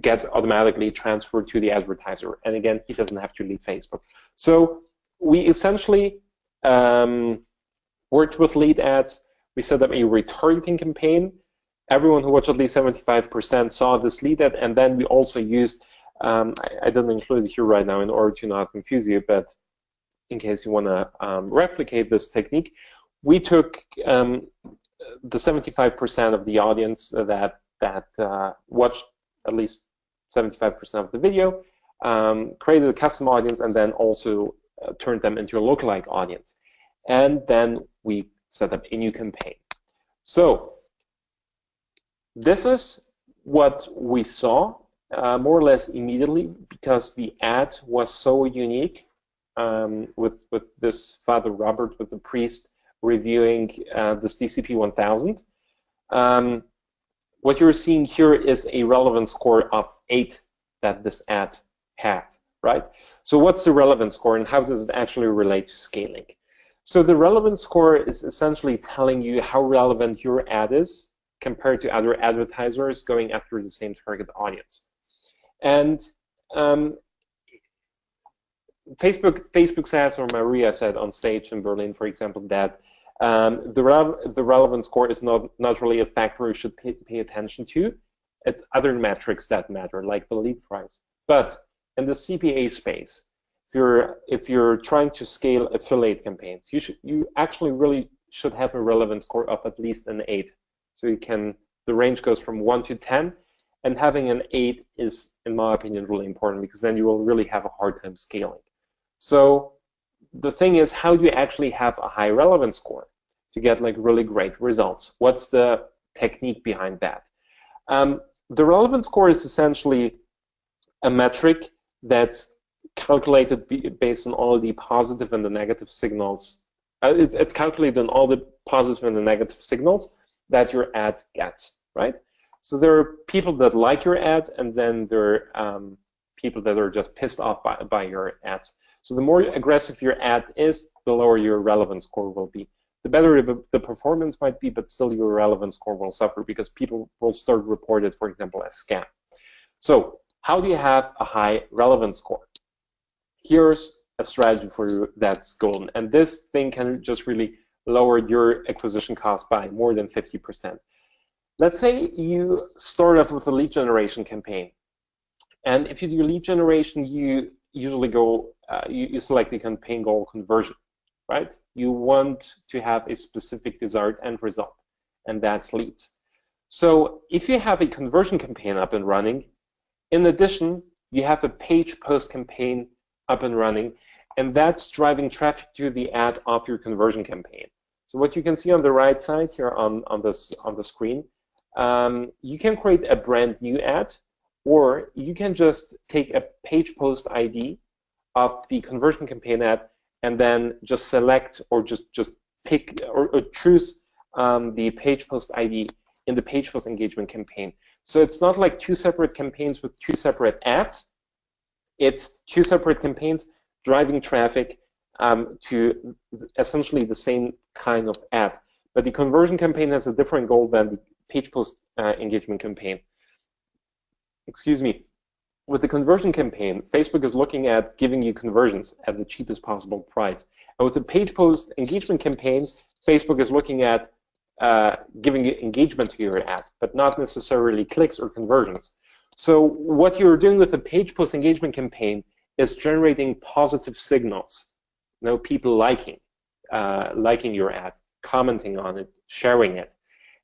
gets automatically transferred to the advertiser. And again, he doesn't have to leave Facebook. So we essentially um, worked with lead ads. We set up a retargeting campaign. Everyone who watched at least 75% saw this lead ad, and then we also used, um, I, I, didn't include it here right now in order to not confuse you, but in case you want to um, replicate this technique, we took um, the 75% of the audience that that uh, watched at least 75% of the video, um, created a custom audience, and then also uh, turned them into a lookalike audience. And then we set up a new campaign. So this is what we saw uh, more or less immediately because the ad was so unique um, with, with this Father Robert, with the priest, reviewing uh, this DCP 1000. Um, what you're seeing here is a relevance score of 8 that this ad had, right? So what's the relevance score and how does it actually relate to scaling? So the relevance score is essentially telling you how relevant your ad is compared to other advertisers going after the same target audience. And um, Facebook, Facebook says, or Maria said on stage in Berlin, for example, that um, the, re the relevant score is not, not really a factor you should pay, pay attention to. It's other metrics that matter, like the lead price. But in the CPA space, if you're if you're trying to scale affiliate campaigns, you should you actually really should have a relevance score of at least an eight. So you can the range goes from one to ten, and having an eight is, in my opinion, really important because then you will really have a hard time scaling. So the thing is, how do you actually have a high relevance score? To get like really great results. What's the technique behind that? Um, the relevance score is essentially a metric that's calculated based on all the positive and the negative signals. Uh, it's, it's calculated on all the positive and the negative signals that your ad gets, right? So there are people that like your ad, and then there are um, people that are just pissed off by, by your ads. So the more aggressive your ad is, the lower your relevance score will be. The better the performance might be, but still your relevance score will suffer because people will start report it, for example, as scam. So how do you have a high relevance score? Here's a strategy for you that's golden. And this thing can just really lower your acquisition cost by more than 50%. Let's say you start off with a lead generation campaign. And if you do lead generation, you usually go, uh, you, you select the campaign goal conversion, right? You want to have a specific desired end result, and that's leads. So if you have a conversion campaign up and running, in addition, you have a page post campaign up and running, and that's driving traffic to the ad of your conversion campaign. So what you can see on the right side here on, on, this, on the screen, um, you can create a brand new ad, or you can just take a page post ID of the conversion campaign ad and then just select or just, just pick or, or choose um, the page post ID in the page post engagement campaign. So it's not like two separate campaigns with two separate ads. It's two separate campaigns driving traffic um, to essentially the same kind of ad. But the conversion campaign has a different goal than the page post uh, engagement campaign. Excuse me. With the conversion campaign, Facebook is looking at giving you conversions at the cheapest possible price. And with the page post engagement campaign, Facebook is looking at uh, giving you engagement to your ad, but not necessarily clicks or conversions. So what you're doing with the page post engagement campaign is generating positive signals. You know, people liking, uh, liking your ad, commenting on it, sharing it.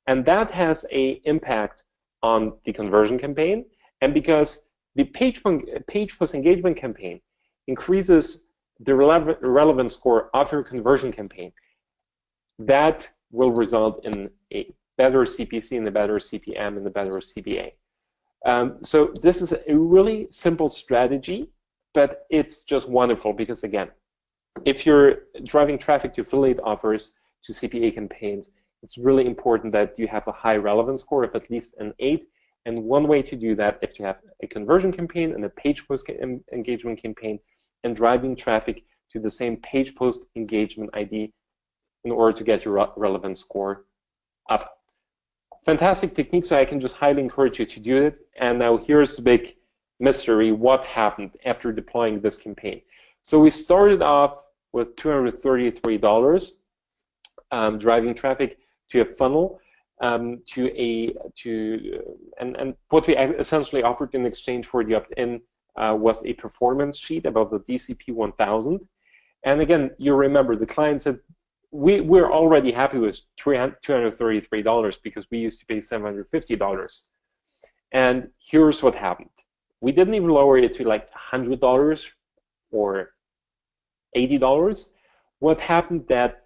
And that has a impact on the conversion campaign. And because the page, page post engagement campaign increases the relevant score of your conversion campaign, that will result in a better CPC and a better CPM and a better CPA. Um, so this is a really simple strategy, but it's just wonderful because again, if you're driving traffic to affiliate offers, to CPA campaigns, it's really important that you have a high relevance score of at least an 8. And one way to do that is to have a conversion campaign and a page post engagement campaign, and driving traffic to the same page post engagement ID in order to get your relevant score up. Fantastic technique, so I can just highly encourage you to do it. And now here's the big mystery, what happened after deploying this campaign. So we started off with $233 um, driving traffic to a funnel um, to a to and and what we essentially offered in exchange for the opt-in uh, was a performance sheet about the DCP 1000. And again, you remember the client said we we're already happy with $233 because we used to pay $750. And here's what happened. We didn't even lower it to like $100 or $80. What happened that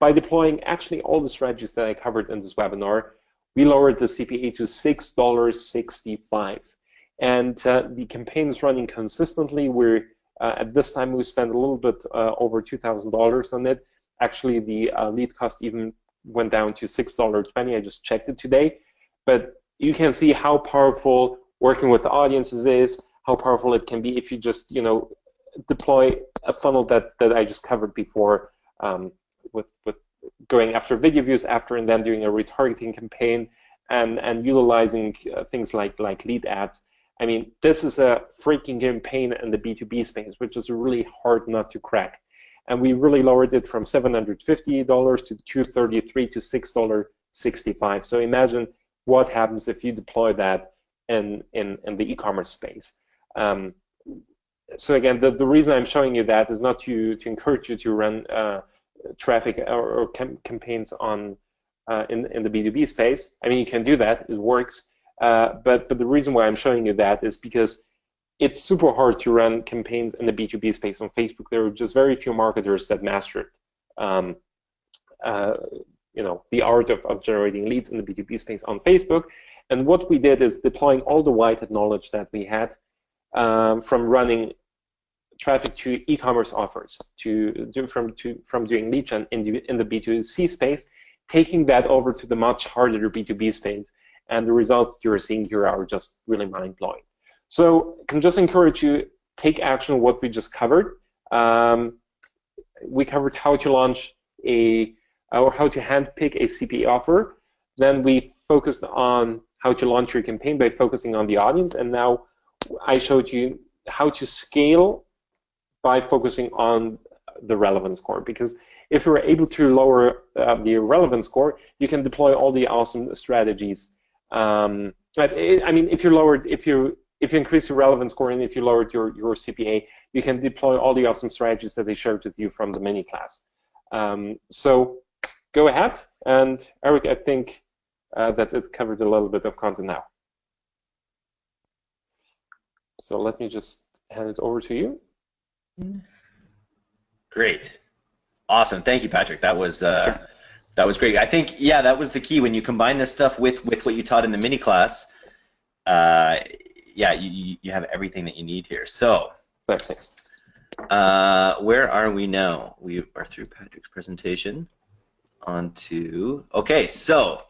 by deploying actually all the strategies that I covered in this webinar, we lowered the CPA to $6.65. And uh, the campaign is running consistently. We're uh, at this time we spent a little bit uh, over $2,000 on it. Actually, the uh, lead cost even went down to $6.20. I just checked it today. But you can see how powerful working with audiences is, how powerful it can be if you just, you know, deploy a funnel that, that I just covered before um, with, with going after video views after and then doing a retargeting campaign and, and utilizing uh, things like, like lead ads. I mean, this is a freaking campaign in the B2B space, which is really hard not to crack. And we really lowered it from $750 to 233 to $6.65. So imagine what happens if you deploy that in, in, in the e-commerce space. Um, so again, the, the reason I'm showing you that is not to, to encourage you to run uh, traffic or, or cam campaigns on uh, in, in the B2B space. I mean, you can do that, it works. Uh, but, but the reason why I'm showing you that is because it's super hard to run campaigns in the B2B space on Facebook. There are just very few marketers that mastered. Um, uh, you know, the art of, of generating leads in the B2B space on Facebook. And what we did is deploying all the white knowledge that we had um, from running traffic to e-commerce offers, to do from to from doing lead gen in the in the B2C space, taking that over to the much harder B2B space, and the results you're seeing here are just really mind blowing. So, I can just encourage you take action on what we just covered. Um, we covered how to launch a or how to handpick a CPA offer. Then we focused on how to launch your campaign by focusing on the audience, and now I showed you how to scale by focusing on the relevance score. Because if you're able to lower uh, the relevance score, you can deploy all the awesome strategies. Um, I mean, if you lowered, if you if you increase your relevance score and if you lowered your your CPA, you can deploy all the awesome strategies that they shared with you from the mini class. Um, so go ahead, and Eric, I think uh, that's it. Covered a little bit of content now. So let me just hand it over to you. Great, awesome. Thank you, Patrick. That was uh, sure. that was great. I think yeah, that was the key when you combine this stuff with with what you taught in the mini class. Uh, yeah, you you have everything that you need here. So. Uh, where are we now? We are through Patrick's presentation. On to okay, so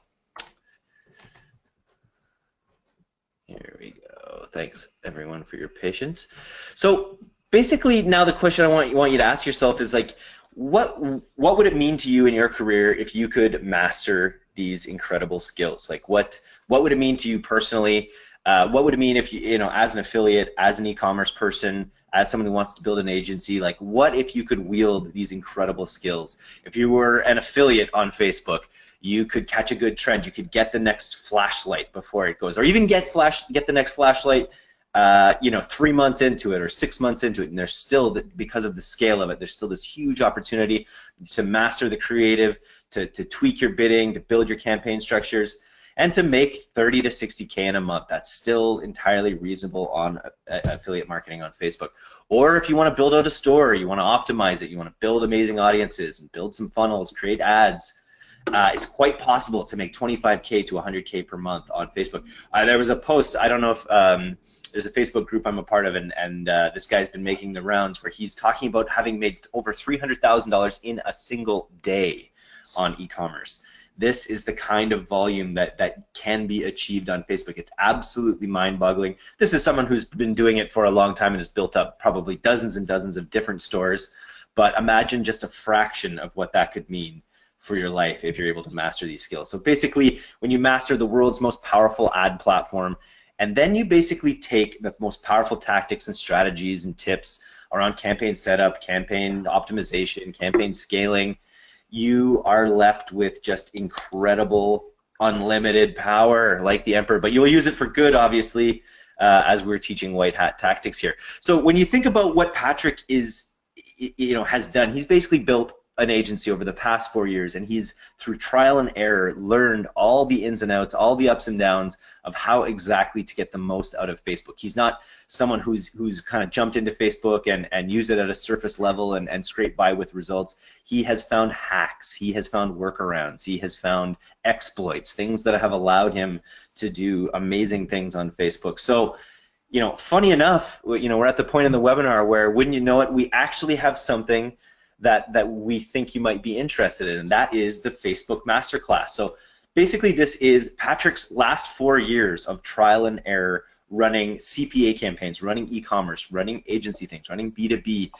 here we go. Thanks everyone for your patience. So basically now the question I want, you want you to ask yourself is like, what, what would it mean to you in your career if you could master these incredible skills? Like what, what would it mean to you personally? Uh, what would it mean if you, you know, as an affiliate, as an e-commerce person, as someone who wants to build an agency, like what if you could wield these incredible skills? If you were an affiliate on Facebook, you could catch a good trend. You could get the next flashlight before it goes, or even get flash, get the next flashlight uh, you know, three months into it or six months into it, and there's still, the, because of the scale of it, there's still this huge opportunity to master the creative, to, to tweak your bidding, to build your campaign structures, and to make 30 to 60K in a month. That's still entirely reasonable on a affiliate marketing on Facebook. Or if you want to build out a store, you want to optimize it, you want to build amazing audiences and build some funnels, create ads, uh, it's quite possible to make 25k to 100k per month on Facebook. Uh, there was a post. I don't know if um, there's a Facebook group I'm a part of, and and uh, this guy's been making the rounds where he's talking about having made over $300,000 in a single day on e-commerce. This is the kind of volume that that can be achieved on Facebook. It's absolutely mind-boggling. This is someone who's been doing it for a long time and has built up probably dozens and dozens of different stores. But imagine just a fraction of what that could mean for your life if you're able to master these skills. So basically, when you master the world's most powerful ad platform, and then you basically take the most powerful tactics and strategies and tips around campaign setup, campaign optimization, campaign scaling, you are left with just incredible, unlimited power like the Emperor. But you will use it for good, obviously, uh, as we're teaching white hat tactics here. So when you think about what Patrick is, you know, has done, he's basically built an agency over the past four years, and he's through trial and error learned all the ins and outs, all the ups and downs of how exactly to get the most out of Facebook. He's not someone who's who's kind of jumped into Facebook and and used it at a surface level and and scrape by with results. He has found hacks, he has found workarounds, he has found exploits, things that have allowed him to do amazing things on Facebook. So you know, funny enough, you know, we're at the point in the webinar where, wouldn't you know it, we actually have something that, that we think you might be interested in, and that is the Facebook Masterclass. So basically this is Patrick's last four years of trial and error running CPA campaigns, running e-commerce, running agency things, running B2B,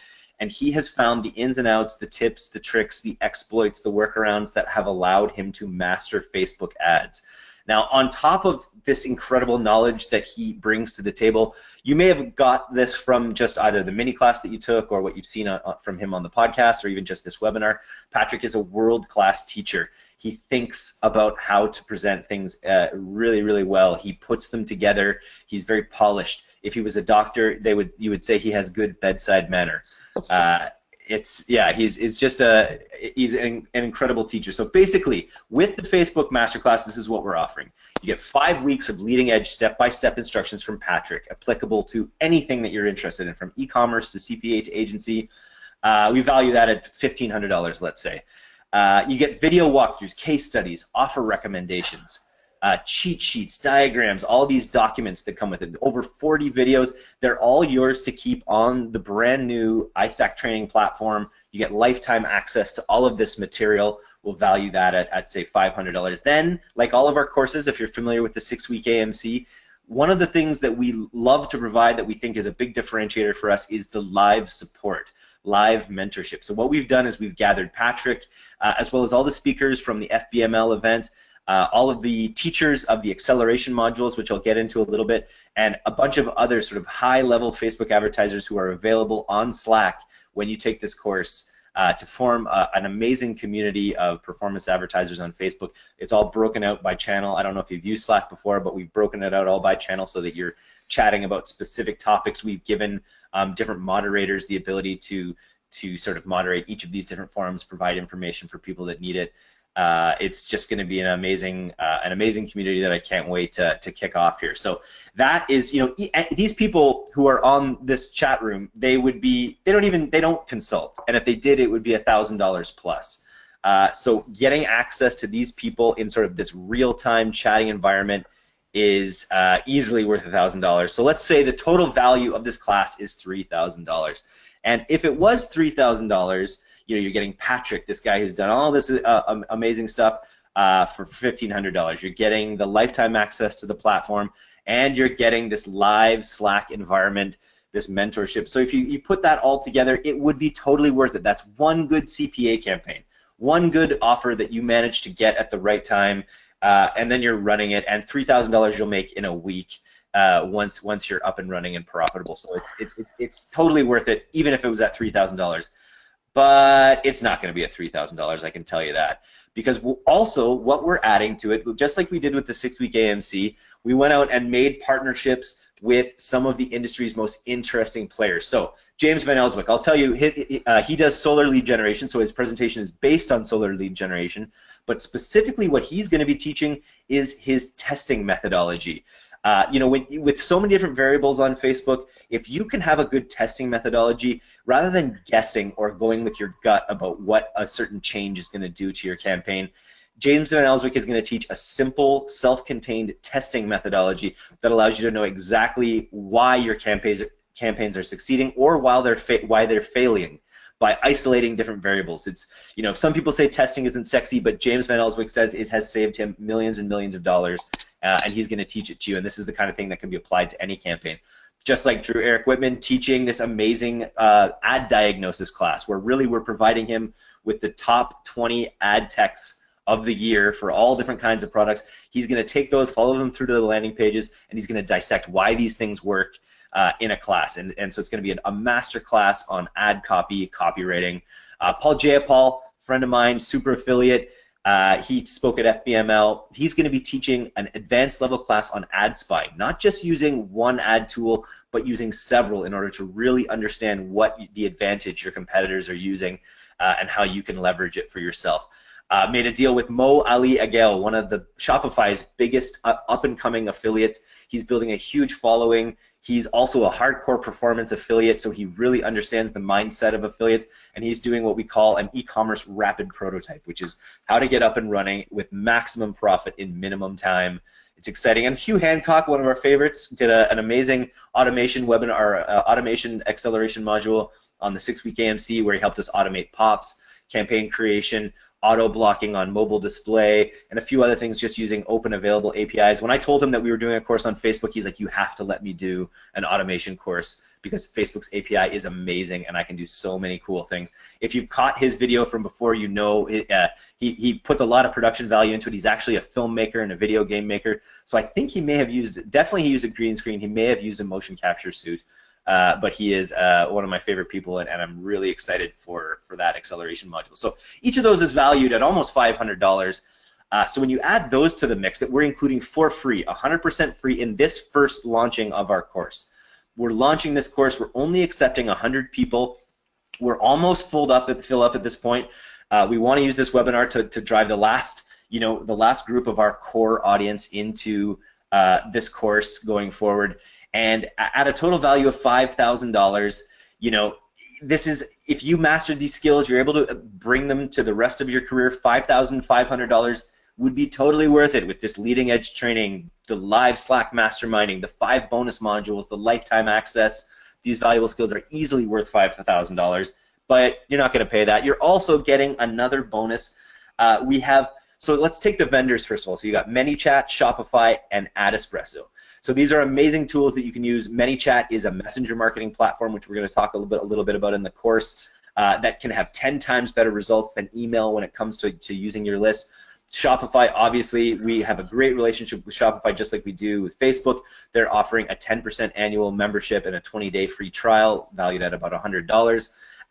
and he has found the ins and outs, the tips, the tricks, the exploits, the workarounds that have allowed him to master Facebook ads. Now, on top of this incredible knowledge that he brings to the table, you may have got this from just either the mini class that you took or what you've seen on, from him on the podcast or even just this webinar. Patrick is a world-class teacher. He thinks about how to present things uh, really, really well. He puts them together. He's very polished. If he was a doctor, they would you would say he has good bedside manner. Uh, it's yeah, he's it's just a he's an, an, incredible teacher. So basically, with the Facebook Masterclass, this is what we're offering. You get five weeks of leading edge step by step instructions from Patrick, applicable to anything that you're interested in, from e-commerce to CPA to agency. Uh, we value that at fifteen hundred dollars, let's say. Uh, you get video walkthroughs, case studies, offer recommendations, uh, cheat sheets, diagrams, all these documents that come with it. Over 40 videos. They're all yours to keep on the brand new iStack training platform. You get lifetime access to all of this material. We'll value that at, at say $500. Then, like all of our courses, if you're familiar with the six-week AMC, one of the things that we love to provide that we think is a big differentiator for us is the live support live mentorship. So what we've done is we've gathered Patrick, uh, as well as all the speakers from the FBML event, uh, all of the teachers of the acceleration modules, which I'll get into a little bit, and a bunch of other sort of high-level Facebook advertisers who are available on Slack when you take this course uh, to form uh, an amazing community of performance advertisers on Facebook. It's all broken out by channel. I don't know if you've used Slack before, but we've broken it out all by channel so that you're chatting about specific topics. We've given um, different moderators the ability to to sort of moderate each of these different forums, provide information for people that need it uh, it's just going to be an amazing uh, an amazing community that I can't wait to, to kick off here. So that is, you know, these people who are on this chat room, they would be, they don't even, they don't consult. And if they did, it would be a $1,000 plus. Uh, so getting access to these people in sort of this real-time chatting environment is uh, easily worth a $1,000. So let's say the total value of this class is $3,000. And if it was $3,000, you know, you're getting Patrick, this guy who's done all this uh, amazing stuff uh, for $1,500. You're getting the lifetime access to the platform, and you're getting this live Slack environment, this mentorship. So if you, you put that all together, it would be totally worth it. That's one good CPA campaign, one good offer that you managed to get at the right time, uh, and then you're running it, and $3,000 you'll make in a week. Uh, once once you're up and running and profitable, so it's it's it's totally worth it, even if it was at three thousand dollars but it's not going to be at $3,000, I can tell you that. Because also, what we're adding to it, just like we did with the six-week AMC, we went out and made partnerships with some of the industry's most interesting players. So James Van Elswyk, I'll tell you, he, uh, he does solar lead generation, so his presentation is based on solar lead generation, but specifically what he's going to be teaching is his testing methodology. Uh, you know, when, with so many different variables on Facebook, if you can have a good testing methodology, rather than guessing or going with your gut about what a certain change is going to do to your campaign, James Van Elswyk is going to teach a simple, self-contained testing methodology that allows you to know exactly why your campaigns campaigns are succeeding or while they're why they're failing by isolating different variables. It's you know some people say testing isn't sexy, but James Van Elswyk says it has saved him millions and millions of dollars, uh, and he's going to teach it to you. And this is the kind of thing that can be applied to any campaign. Just like Drew Eric Whitman teaching this amazing uh, ad diagnosis class, where really we're providing him with the top 20 ad techs of the year for all different kinds of products. He's going to take those, follow them through to the landing pages, and he's going to dissect why these things work uh, in a class. And, and so it's going to be an, a master class on ad copy, copywriting. Uh, Paul Jayapal, friend of mine, super affiliate. Uh, he spoke at FBML. He's going to be teaching an advanced level class on ad spying, not just using one ad tool, but using several in order to really understand what the advantage your competitors are using uh, and how you can leverage it for yourself. Uh, made a deal with Mo Ali Agel, one of the Shopify's biggest uh, up and coming affiliates. He's building a huge following. He's also a hardcore performance affiliate, so he really understands the mindset of affiliates, and he's doing what we call an e-commerce rapid prototype, which is how to get up and running with maximum profit in minimum time. It's exciting. And Hugh Hancock, one of our favorites, did a, an amazing automation webinar, uh, automation acceleration module on the six-week AMC where he helped us automate POPs, campaign creation, auto blocking on mobile display, and a few other things just using open available APIs. When I told him that we were doing a course on Facebook, he's like, you have to let me do an automation course because Facebook's API is amazing and I can do so many cool things. If you've caught his video from before, you know it, uh, he, he puts a lot of production value into it. He's actually a filmmaker and a video game maker. So I think he may have used, definitely he used a green screen. He may have used a motion capture suit. Uh, but he is uh, one of my favorite people, and, and, I'm really excited for, for that acceleration module. So each of those is valued at almost $500. Uh, so when you add those to the mix that we're including for free, 100% free in this first launching of our course. We're launching this course. We're only accepting 100 people. We're almost filled up at fill up at this point. Uh, we want to use this webinar to, to drive the last, you know, the last group of our core audience into uh, this course going forward. And at a total value of $5,000, you know, this is if you master these skills, you're able to bring them to the rest of your career. Five thousand five hundred dollars would be totally worth it with this leading edge training, the live Slack masterminding, the five bonus modules, the lifetime access. These valuable skills are easily worth five thousand dollars, but you're not going to pay that. You're also getting another bonus. Uh, we have so let's take the vendors first of all. So you got ManyChat, Shopify, and AdEspresso. So these are amazing tools that you can use. ManyChat is a messenger marketing platform, which we're going to talk a little bit, a little bit about in the course, uh, that can have 10 times better results than email when it comes to, to using your list. Shopify, obviously, we have a great relationship with Shopify just like we do with Facebook. They're offering a 10% annual membership and a 20-day free trial valued at about $100.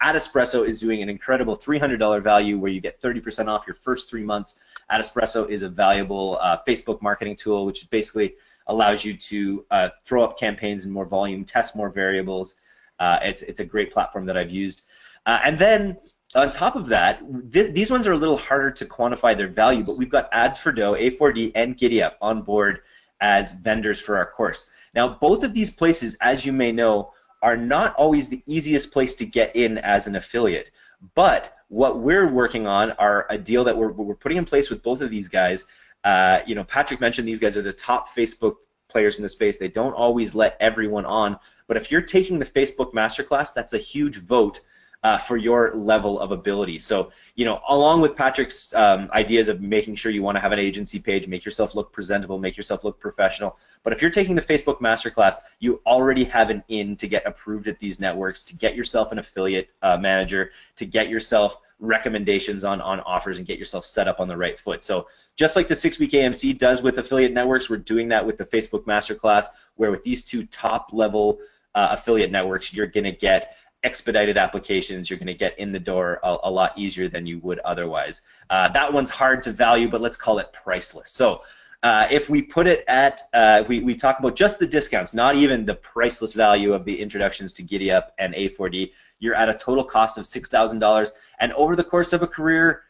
AdEspresso is doing an incredible $300 value where you get 30% off your first three months. AdEspresso is a valuable uh, Facebook marketing tool, which basically allows you to uh, throw up campaigns in more volume, test more variables. Uh, it's, it's a great platform that I've used. Uh, and then on top of that, th these ones are a little harder to quantify their value, but we've got Ads for Dough, A4D, and GiddyUp on board as vendors for our course. Now, both of these places, as you may know, are not always the easiest place to get in as an affiliate. But what we're working on are a deal that we're, we're putting in place with both of these guys uh, you know, Patrick mentioned these guys are the top Facebook players in the space. They don't always let everyone on, but if you're taking the Facebook Masterclass, that's a huge vote uh, for your level of ability. So, you know, along with Patrick's um, ideas of making sure you want to have an agency page, make yourself look presentable, make yourself look professional. But if you're taking the Facebook Masterclass, you already have an in to get approved at these networks, to get yourself an affiliate uh, manager, to get yourself recommendations on, on offers and get yourself set up on the right foot. So just like the six-week AMC does with affiliate networks, we're doing that with the Facebook Masterclass, where with these two top-level uh, affiliate networks, you're going to get expedited applications, you're going to get in the door a, a, lot easier than you would otherwise. Uh, that one's hard to value, but let's call it priceless. So uh, if we put it at, uh, we, we talk about just the discounts, not even the priceless value of the introductions to GiddyUp and A4D, you're at a total cost of $6,000. And over the course of a career,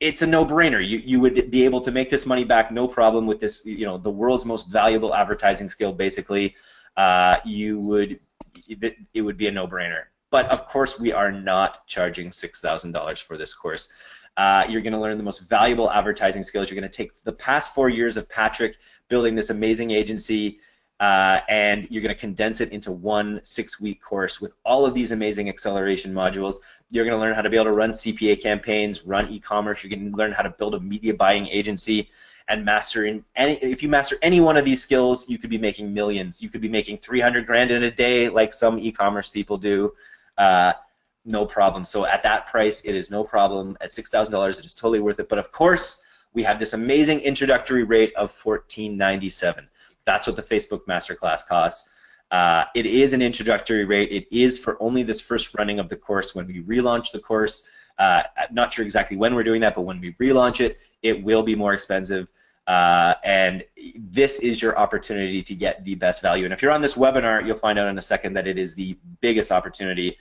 it's a no-brainer. You, you would be able to make this money back no problem with this, you know, the world's most valuable advertising skill, basically. Uh, you would, it, it would be a no-brainer. But of course, we are not charging $6,000 for this course. Uh, you're going to learn the most valuable advertising skills. You're going to take the past four years of Patrick building this amazing agency, uh, and you're going to condense it into one six-week course with all of these amazing acceleration modules. You're going to learn how to be able to run CPA campaigns, run e-commerce. You're going to learn how to build a media buying agency and master in any. If you master any one of these skills, you could be making millions. You could be making 300 grand in a day, like some e-commerce people do uh, no problem. So at that price, it is no problem. At $6,000, it is totally worth it. But of course, we have this amazing introductory rate of $14.97. That's what the Facebook Masterclass costs. Uh, it is an introductory rate. It is for only this first running of the course. When we relaunch the course, uh, not sure exactly when we're doing that, but when we relaunch it, it will be more expensive. Uh, and this is your opportunity to get the best value. And if you're on this webinar, you'll find out in a second that it is the biggest opportunity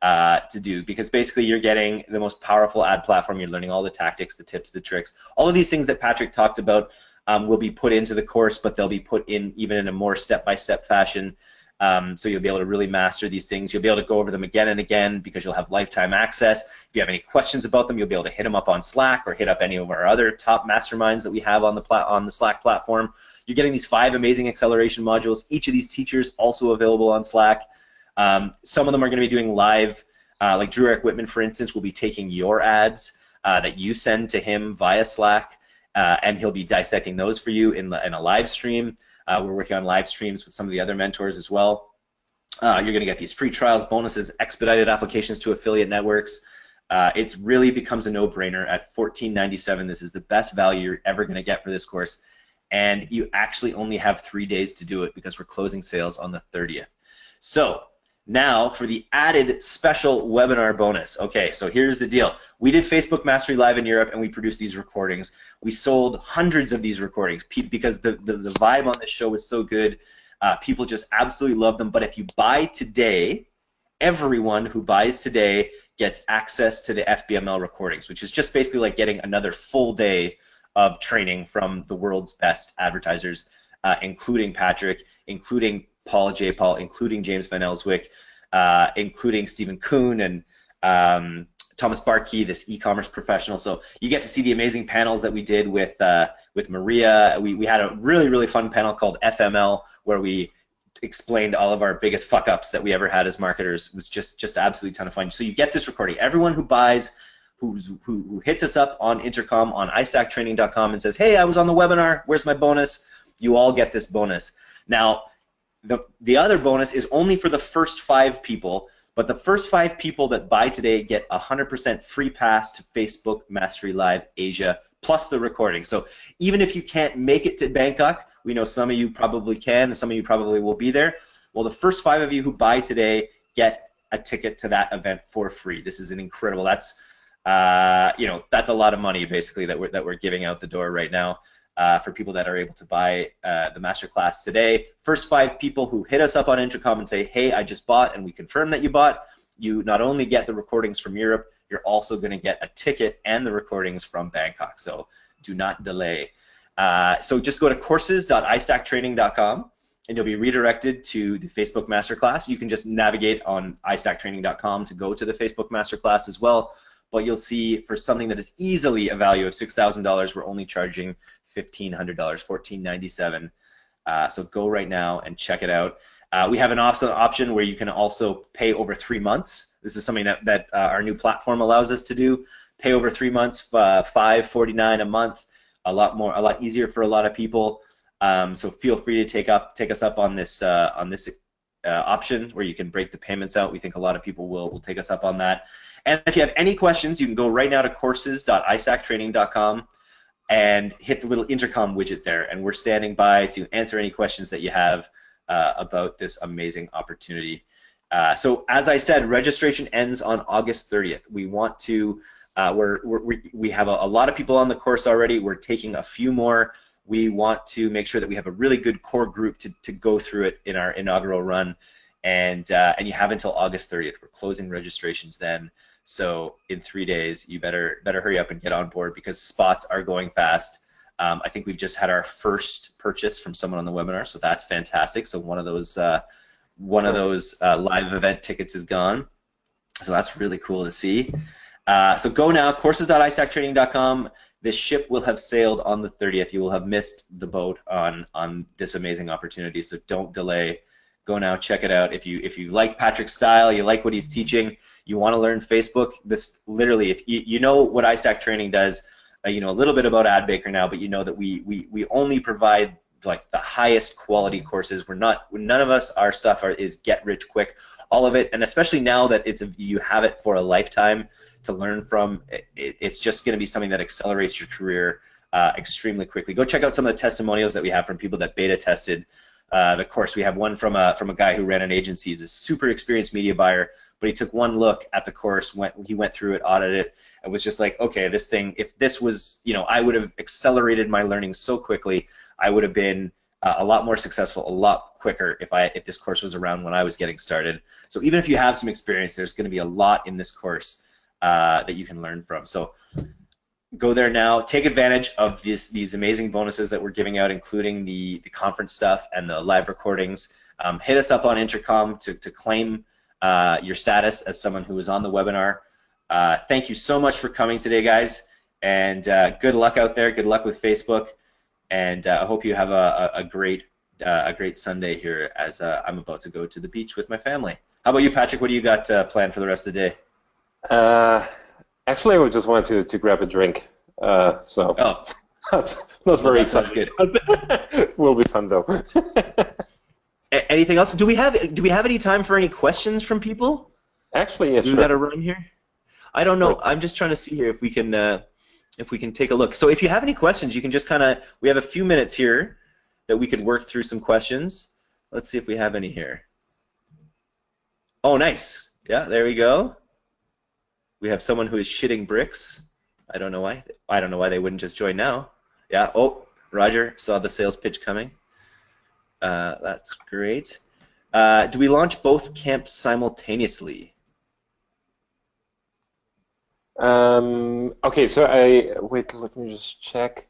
uh, to do because basically you're getting the most powerful ad platform. You're learning all the tactics, the tips, the tricks. All of these things that Patrick talked about um, will be put into the course, but they'll be put in even in a more step-by-step -step fashion. Um, so you'll be able to really master these things. You'll be able to go over them again and again because you'll have lifetime access. If you have any questions about them, you'll be able to hit them up on Slack or hit up any of our other top masterminds that we have on the on the Slack platform. You're getting these five amazing acceleration modules. Each of these teachers also available on Slack. Um, some of them are going to be doing live, uh, like Drew Eric Whitman, for instance, will be taking your ads uh, that you send to him via Slack, uh, and he'll be dissecting those for you in, in a live stream. Uh, we're working on live streams with some of the other mentors as well. Uh, you're going to get these free trials, bonuses, expedited applications to affiliate networks. Uh, it really becomes a no-brainer at $14.97. This is the best value you're ever going to get for this course, and you actually only have three days to do it because we're closing sales on the 30th. So now for the added special webinar bonus. Okay, so here's the deal. We did Facebook Mastery Live in Europe and we produced these recordings. We sold hundreds of these recordings because the, the, the vibe on this show was so good. Uh, people just absolutely love them. But if you buy today, everyone who buys today gets access to the FBML recordings, which is just basically like getting another full day of training from the world's best advertisers, uh, including Patrick, including Paul J. Paul, including James Van Elswyk. uh, including Stephen Kuhn and um, Thomas Barkey, this e-commerce professional. So you get to see the amazing panels that we did with uh, with Maria. We, we had a really, really fun panel called FML where we explained all of our biggest fuck ups that we ever had as marketers. It was just just absolutely ton of fun. So you get this recording. Everyone who buys who's, who, who hits us up on intercom on istacktraining.com and says, hey, I was on the webinar, where's my bonus? You all get this bonus. Now, the, the other bonus is only for the first five people, but the first five people that buy today get 100% free pass to Facebook Mastery Live Asia plus the recording. So even if you can't make it to Bangkok, we know some of you probably can, and some of you probably will be there. Well, the first five of you who buy today get a ticket to that event for free. This is an incredible. That's uh, you know that's a lot of money basically that we're that we're giving out the door right now. Uh, for people that are able to buy uh, the masterclass today. First five people who hit us up on Intercom and say, hey, I just bought, and we confirm that you bought, you not only get the recordings from Europe, you're also going to get a ticket and the recordings from Bangkok. So do not delay. Uh, so just go to courses.istacktraining.com and you'll be redirected to the Facebook Masterclass. You can just navigate on istacktraining.com to go to the Facebook Masterclass as well. But you'll see for something that is easily a value of $6,000, we're only charging $1,500, 1,497. Uh, so go right now and check it out. Uh, we have an option where you can also pay over three months. This is something that, that uh, our new platform allows us to do. Pay over three months, uh, five forty nine a month. A lot more, a lot easier for a lot of people. Um, so feel free to take up, take us up on this uh, on this uh, option where you can break the payments out. We think a lot of people will will take us up on that. And if you have any questions, you can go right now to courses.istacktraining.com and hit the little intercom widget there. And we're standing by to answer any questions that you have uh, about this amazing opportunity. Uh, so as I said, registration ends on August 30th. We want to, uh, we're, we're, we have a, a, lot of people on the course already. We're taking a few more. We want to make sure that we have a really good core group to, to go through it in our inaugural run. And, uh, and you have until August 30th. We're closing registrations then. So in three days, you better better hurry up and get on board because spots are going fast. Um, I think we've just had our first purchase from someone on the webinar, so that's fantastic. So one of those uh, one of those uh, live event tickets is gone. So that's really cool to see. Uh, so go now, courses.istacktraining.com. This ship will have sailed on the 30th. You will have missed the boat on on this amazing opportunity. So don't delay. Go now, check it out. If you if you like Patrick's style, you like what he's teaching, you want to learn Facebook, this literally, if you, you know what iStack Training does, uh, you know a little bit about AdBaker now, but you know that we we we only provide like the highest quality courses. We're not none of us our stuff are, is get rich quick. All of it, and especially now that it's a, you have it for a lifetime to learn from, it, it's just going to be something that accelerates your career uh, extremely quickly. Go check out some of the testimonials that we have from people that beta tested uh, the course. We have one from a from a guy who ran an agency. He's a super experienced media buyer, but he took one look at the course, went he went through it, audited it, and was just like, okay, this thing. If this was, you know, I would have accelerated my learning so quickly. I would have been uh, a lot more successful, a lot quicker if I if this course was around when I was getting started. So even if you have some experience, there's going to be a lot in this course uh, that you can learn from. So go there now. Take advantage of this, these amazing bonuses that we're giving out, including the, the conference stuff and the live recordings. Um, hit us up on Intercom to, to claim uh, your status as someone who was on the webinar. Uh, thank you so much for coming today, guys. And uh, good luck out there. Good luck with Facebook. And uh, I hope you have a, a, a great uh, a great Sunday here as uh, I'm about to go to the beach with my family. How about you, Patrick? What do you got planned for the rest of the day? Actually, I just wanted to, to grab a drink. Uh, so oh. that's not very exciting. good. will be fun though. Anything else? Do we have do we have any time for any questions from people? Actually, yeah, we sure. got a run here. I don't know. I'm just trying to see here if we can uh, if we can take a look. So if you have any questions, you can just kind of we have a few minutes here that we could work through some questions. Let's see if we have any here. Oh, nice. Yeah, there we go. We have someone who is shitting bricks. I don't know why. I don't know why they wouldn't just join now. Yeah. Oh, Roger saw the sales pitch coming. Uh, that's great. Uh, do we launch both camps simultaneously? Um, okay, so I wait. Let me just check.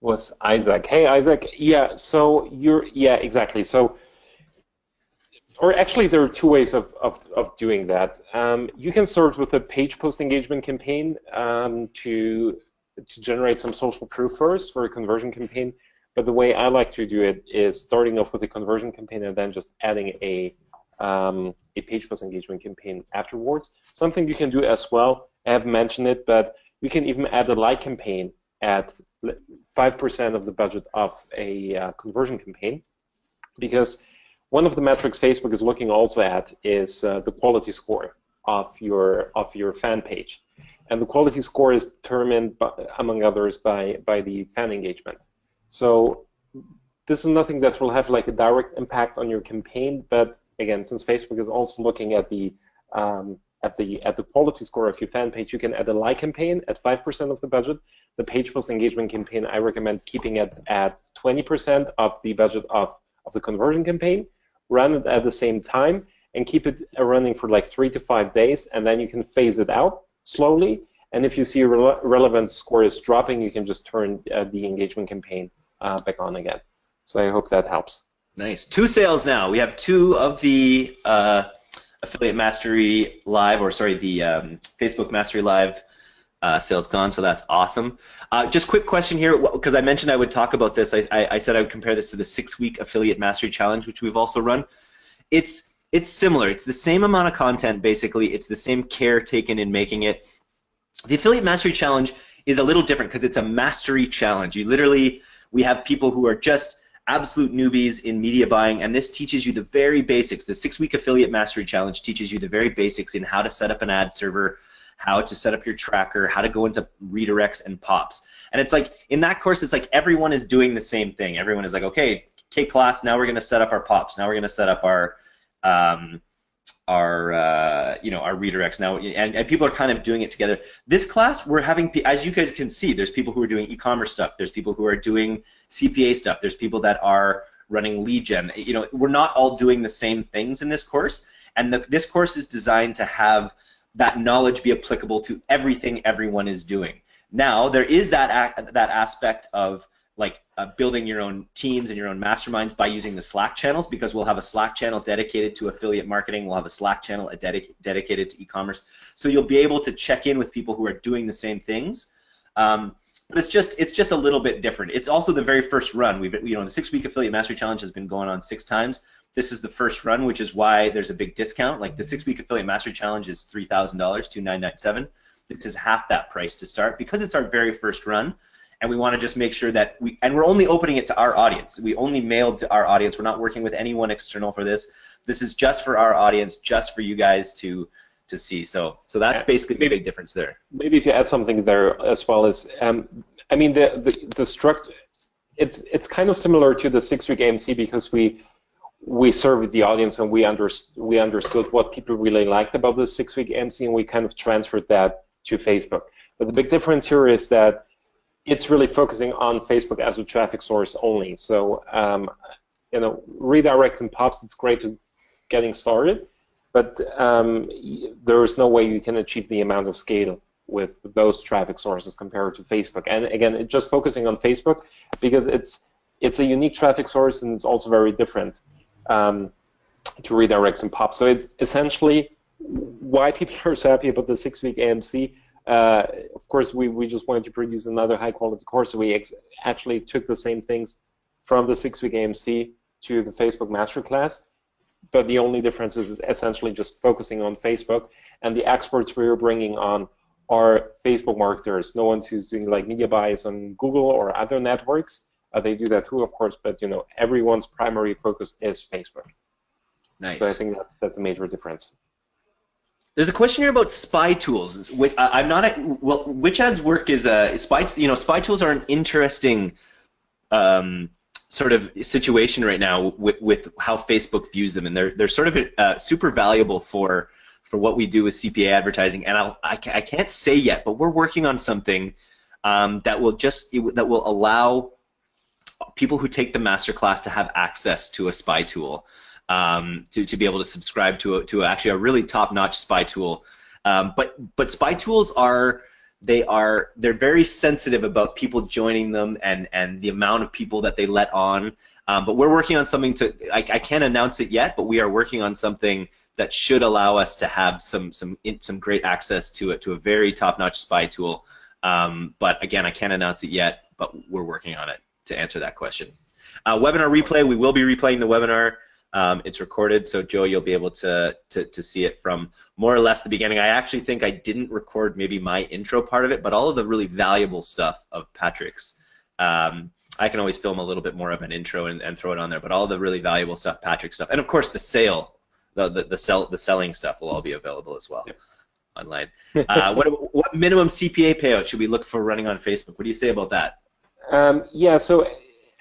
Was Isaac? Hey, Isaac. Yeah. So you're. Yeah, exactly. So or actually, there are two ways of, of, of doing that. Um, you can start with a page post engagement campaign um, to, to generate some social proof first for a conversion campaign. But the way I like to do it is starting off with a conversion campaign and then just adding a, um, a page post engagement campaign afterwards. Something you can do as well, I have mentioned it, but you can even add a like campaign at 5% of the budget of a uh, conversion campaign because one of the metrics Facebook is looking also at is uh, the quality score of your of your fan page, and the quality score is determined, by, among others, by by the fan engagement. So this is nothing that will have like a direct impact on your campaign, but again, since Facebook is also looking at the um, at the at the quality score of your fan page, you can add a like campaign at five percent of the budget. The page post engagement campaign, I recommend keeping it at twenty percent of the budget of of the conversion campaign run it at the same time, and keep it running for like three to five days, and then you can phase it out slowly. And if you see re relevant score is dropping, you can just turn uh, the engagement campaign uh, back on again. So I hope that helps. Nice. Two sales now. We have two of the uh, Affiliate Mastery Live, or sorry, the um, Facebook Mastery Live uh, sales gone, so that's awesome. Uh, just quick question here, because I mentioned I would talk about this. I, I, I, said I would compare this to the six-week affiliate mastery challenge, which we've also run. It's it's similar. It's the same amount of content, basically. It's the same care taken in making it. The affiliate mastery challenge is a little different because it's a mastery challenge. You literally, we have people who are just absolute newbies in media buying, and this teaches you the very basics. The six-week affiliate mastery challenge teaches you the very basics in how to set up an ad server, how to set up your tracker, how to go into redirects and pops. And it's like in that course, it's like everyone is doing the same thing. Everyone is like, okay, K class, now we're going to set up our pops. Now we're going to set up our um, our uh, you know our redirects now, and, and people are kind of doing it together. This class, we're having, as you guys can see, there's people who are doing e-commerce stuff. There's people who are doing CPA stuff. There's people that are running lead gen. You know, we're not all doing the same things in this course, and the, this course is designed to have that knowledge be applicable to everything everyone is doing. Now, there is that, that aspect of like uh, building your own teams and your own masterminds by using the Slack channels because we'll have a Slack channel dedicated to affiliate marketing. We'll have a Slack channel dedic dedicated to e-commerce. So you'll be able to check in with people who are doing the same things. Um, but it's just it's just a little bit different. It's also the very first run. We've you know the six week affiliate mastery challenge has been going on six times. This is the first run, which is why there's a big discount. Like the six-week affiliate mastery challenge is three thousand dollars, two nine nine seven. This is half that price to start because it's our very first run, and we want to just make sure that we and we're only opening it to our audience. We only mailed to our audience. We're not working with anyone external for this. This is just for our audience, just for you guys to to see. So so that's basically maybe, the big difference there. Maybe to add something there as well as um, I mean the the, the struct it's it's kind of similar to the six week AMC because we we surveyed the audience and we, underst we understood what people really liked about the six-week MC and we kind of transferred that to Facebook. But the big difference here is that it's really focusing on Facebook as a traffic source only. So, um, you know, redirects and pops, it's great to getting started, but um, there is no way you can achieve the amount of scale with those traffic sources compared to Facebook. And again, just focusing on Facebook because it's it's a unique traffic source and it's also very different um, to redirect some pop. So it's essentially why people are so happy about the six-week AMC. Uh, of course, we, we just wanted to produce another high-quality course, so we actually took the same things from the six-week AMC to the Facebook Masterclass. But the only difference is essentially just focusing on Facebook, and the experts we are bringing on are Facebook marketers. No one's who's doing like media buys on Google or other networks. Uh, they do that too, of course, but you know everyone's primary focus is Facebook. Nice. So I think that's that's a major difference. There's a question here about spy tools. I'm not a, well. Which ads work is a spy. You know, spy tools are an interesting um, sort of situation right now with, with how Facebook views them, and they're they're sort of uh, super valuable for for what we do with CPA advertising. And I'll, I, I can't say yet, but we're working on something um, that will just that will allow people who take the master class to have access to a spy tool, um, to, to be able to subscribe to, a, to actually a really top-notch spy tool. Um, but, but spy tools are, they are, they're very sensitive about people joining them and, and the amount of people that they let on. Um, but we're working on something to. I, I can't announce it yet, but we are working on something that should allow us to have some some some great access to it to a very top-notch spy tool. Um, but again, I can't announce it yet, but we're working on it to answer that question. Uh, webinar replay. We will be replaying the webinar. Um, it's recorded, so Joe, you'll be able to, to, to see it from more or less the beginning. I actually think I didn't record maybe my intro part of it, but all of the really valuable stuff of Patrick's. Um, I can always film a little bit more of an intro and, and throw it on there, but all the really valuable stuff, Patrick stuff, and of course the sale, the the, the sell the selling stuff will all be available as well. Online. Uh, what, what minimum CPA payout should we look for running on Facebook? What do you say about that? Um, yeah, so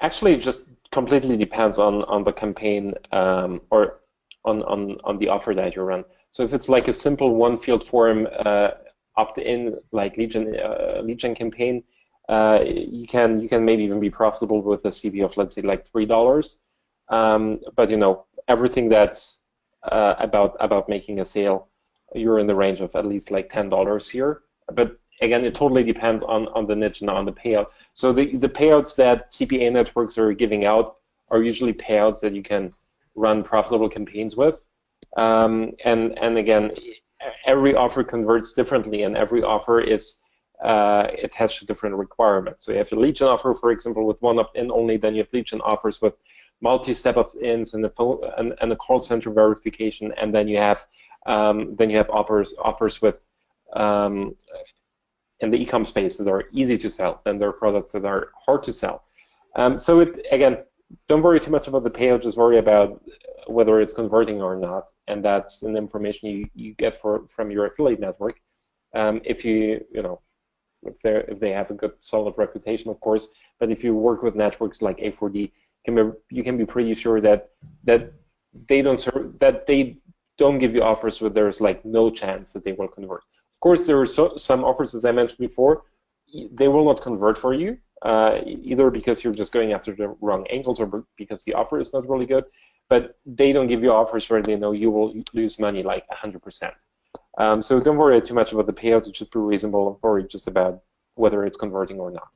actually, it just completely depends on on the campaign um, or on, on on the offer that you run. So if it's like a simple one field form uh, opt-in like Legion uh, gen campaign, uh, you can you can maybe even be profitable with a CPA of let's say like three dollars. Um, but you know everything that's uh, about about making a sale, you're in the range of at least like ten dollars here. But again, it totally depends on, on the niche and on the payout. So the, the payouts that CPA networks are giving out are usually payouts that you can run profitable campaigns with. Um, and, and again, every offer converts differently, and every offer is uh, attached to different requirements. So you have a gen offer, for example, with one opt-in only, then you have gen offers with multi-step opt-ins and, and, and a call center verification, and then you have um, then you have offers offers with um, in the e-com space that are easy to sell than there are products that are hard to sell. Um, so it again, don't worry too much about the payout. Just worry about whether it's converting or not, and that's an information you, you get for from your affiliate network. Um, if you you know if they if they have a good solid reputation, of course. But if you work with networks like A4D, can be, you can be pretty sure that that they don't serve, that they don't give you offers where there's like no chance that they will convert. Of course, there are so, some offers, as I mentioned before, they will not convert for you, uh, either because you're just going after the wrong angles or because the offer is not really good, but they don't give you offers where they know you will lose money like 100%. Um, so don't worry too much about the payout. It should be reasonable worry just about whether it's converting or not.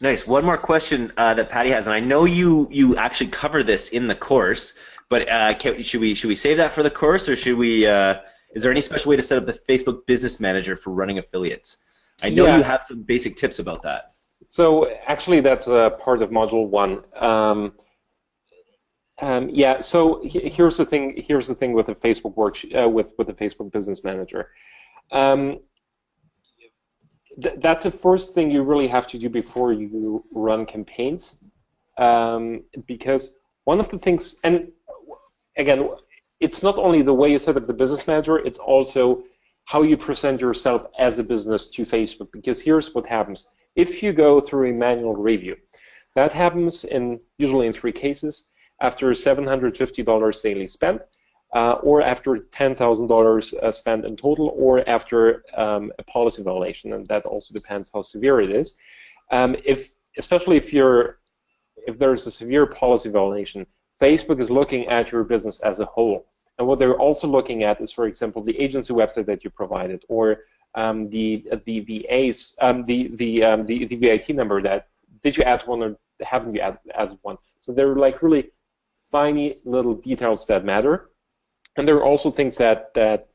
Nice. One more question uh, that Patty has, and I know you you actually cover this in the course, but uh, can, should we should we save that for the course, or should we? Uh, is there any special way to set up the Facebook Business Manager for running affiliates? I know yeah. you have some basic tips about that. So actually, that's a part of Module One. Um, um, yeah. So here's the thing. Here's the thing with the Facebook work uh, with with the Facebook Business Manager. Um, th that's the first thing you really have to do before you run campaigns, um, because one of the things, and again, it's not only the way you set up the business manager, it's also how you present yourself as a business to Facebook. Because here's what happens. If you go through a manual review, that happens in usually in three cases. After $750 daily spent, uh, or after $10,000 uh, spent in total, or after um, a policy violation, and that also depends how severe it is. Um, if, especially if you're, if there's a severe policy violation, Facebook is looking at your business as a whole. And what they're also looking at is, for example, the agency website that you provided, or um, the the VAs, um, the the, um, the the VAT number that did you add one or haven't you add as one? So they're like really tiny little details that matter, and there are also things that that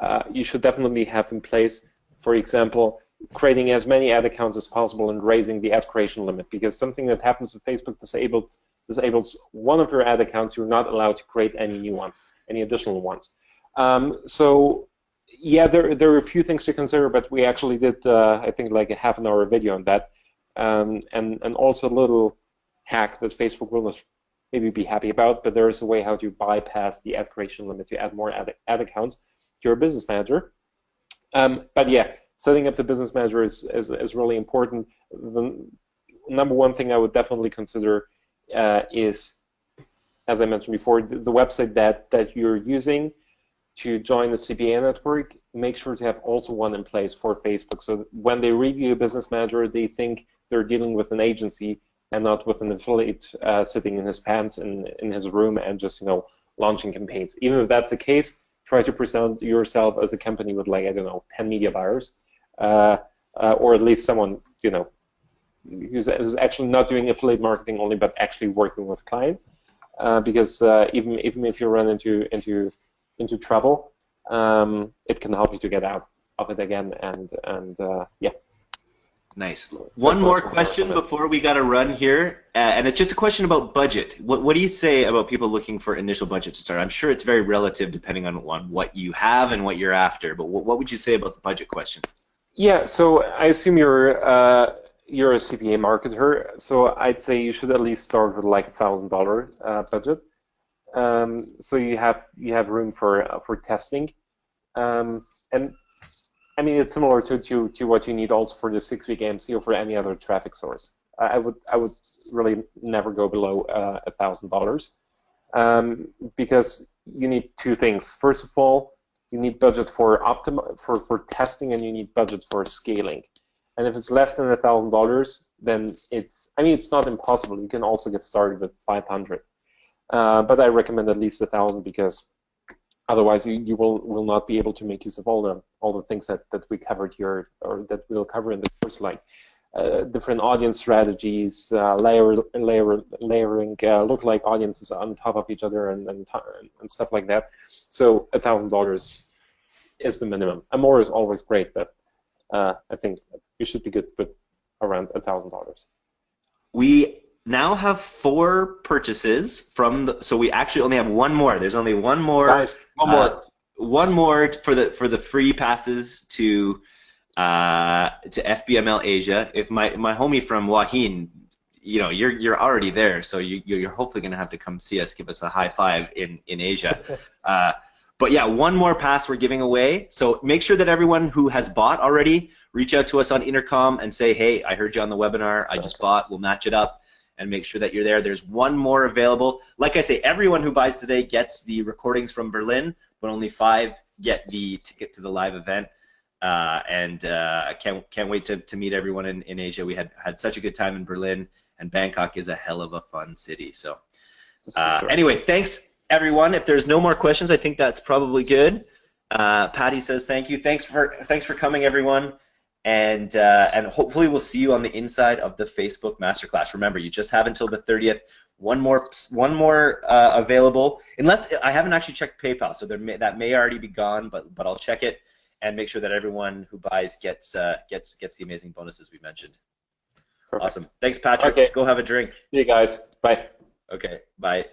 uh, you should definitely have in place. For example, creating as many ad accounts as possible and raising the ad creation limit, because something that happens with Facebook disabled disables one of your ad accounts, you're not allowed to create any new ones, any additional ones. Um, so yeah, there, there are a few things to consider, but we actually did, uh, I think, like a half an hour video on that. Um, and, and also a little hack that Facebook will not maybe be happy about, but there is a way how to bypass the ad creation limit to add more ad, ad accounts to your business manager. Um, but yeah, setting up the business manager is, is, is really important. The number one thing I would definitely consider uh, is, as I mentioned before, the, the, website that, that you're using to join the CPA network, make sure to have also one in place for Facebook. So when they review a business manager, they think they're dealing with an agency and not with an affiliate uh, sitting in his pants in, in his room and just you know launching campaigns. Even if that's the case, try to present yourself as a company with like I don't know 10 media buyers, uh, uh, or at least someone you know who's, actually not doing affiliate marketing only, but actually working with clients. Uh, because uh, even even if you run into into into trouble, um, it can help you to get out of it again. And and uh, yeah. Nice. One more question before we got to run here, uh, and it's just a question about budget. What what do you say about people looking for initial budget to start? I'm sure it's very relative depending on, on what you have and what you're after, but what, what would you say about the budget question? Yeah, so I assume you're uh, you're a CPA marketer, so I'd say you should at least start with like a thousand dollar uh, budget. Um, so you have you have room for uh, for testing, um, and I mean it's similar to, to to what you need also for the six week AMC or for any other traffic source. I would I would really never go below uh, a thousand dollars um, because you need two things. First of all, you need budget for optim for for testing, and you need budget for scaling. And if it's less than a thousand dollars, then it's I mean it's not impossible. You can also get started with 500, uh, but I recommend at least a thousand because otherwise you, you will will not be able to make use of all the all the things that, that we covered here or that we'll cover in the course like uh, different audience strategies, uh, layer, layer, layering uh, lookalike audiences on top of each other and, and, and stuff like that. So a thousand dollars is the minimum. And more is always great, but uh, I think you should be good with around a thousand dollars. We now have four purchases from the, so we actually only have one more. There's only one more. Nice. One more. Uh, one more for the for the free passes to uh, to FBML Asia. If my my homie from Hin, you know, you're you're already there, so you you're hopefully gonna have to come see us, give us a high five in in Asia. Uh, but yeah, one more pass we're giving away. So make sure that everyone who has bought already reach out to us on Intercom and say, hey, I heard you on the webinar. I just bought. We'll match it up and make sure that you're there. There's one more available. Like I say, everyone who buys today gets the recordings from Berlin, but only five get the ticket to the live event. Uh, and uh, I can't can't wait to, to meet everyone in, in Asia. We had had such a good time in Berlin, and Bangkok is a hell of a fun city. So uh, sure. anyway, thanks everyone. If there's no more questions, I think that's probably good. Uh, Patty says thank you. Thanks for thanks for coming, everyone. And uh, and hopefully we'll see you on the inside of the Facebook Masterclass. Remember, you just have until the 30th. One more one more uh, available, unless I haven't actually checked PayPal, so there may, that may already be gone. But but I'll check it and make sure that everyone who buys gets uh, gets gets the amazing bonuses we mentioned. Perfect. Awesome. Thanks, Patrick. Okay. Go have a drink. See you guys. Bye. Okay. Bye.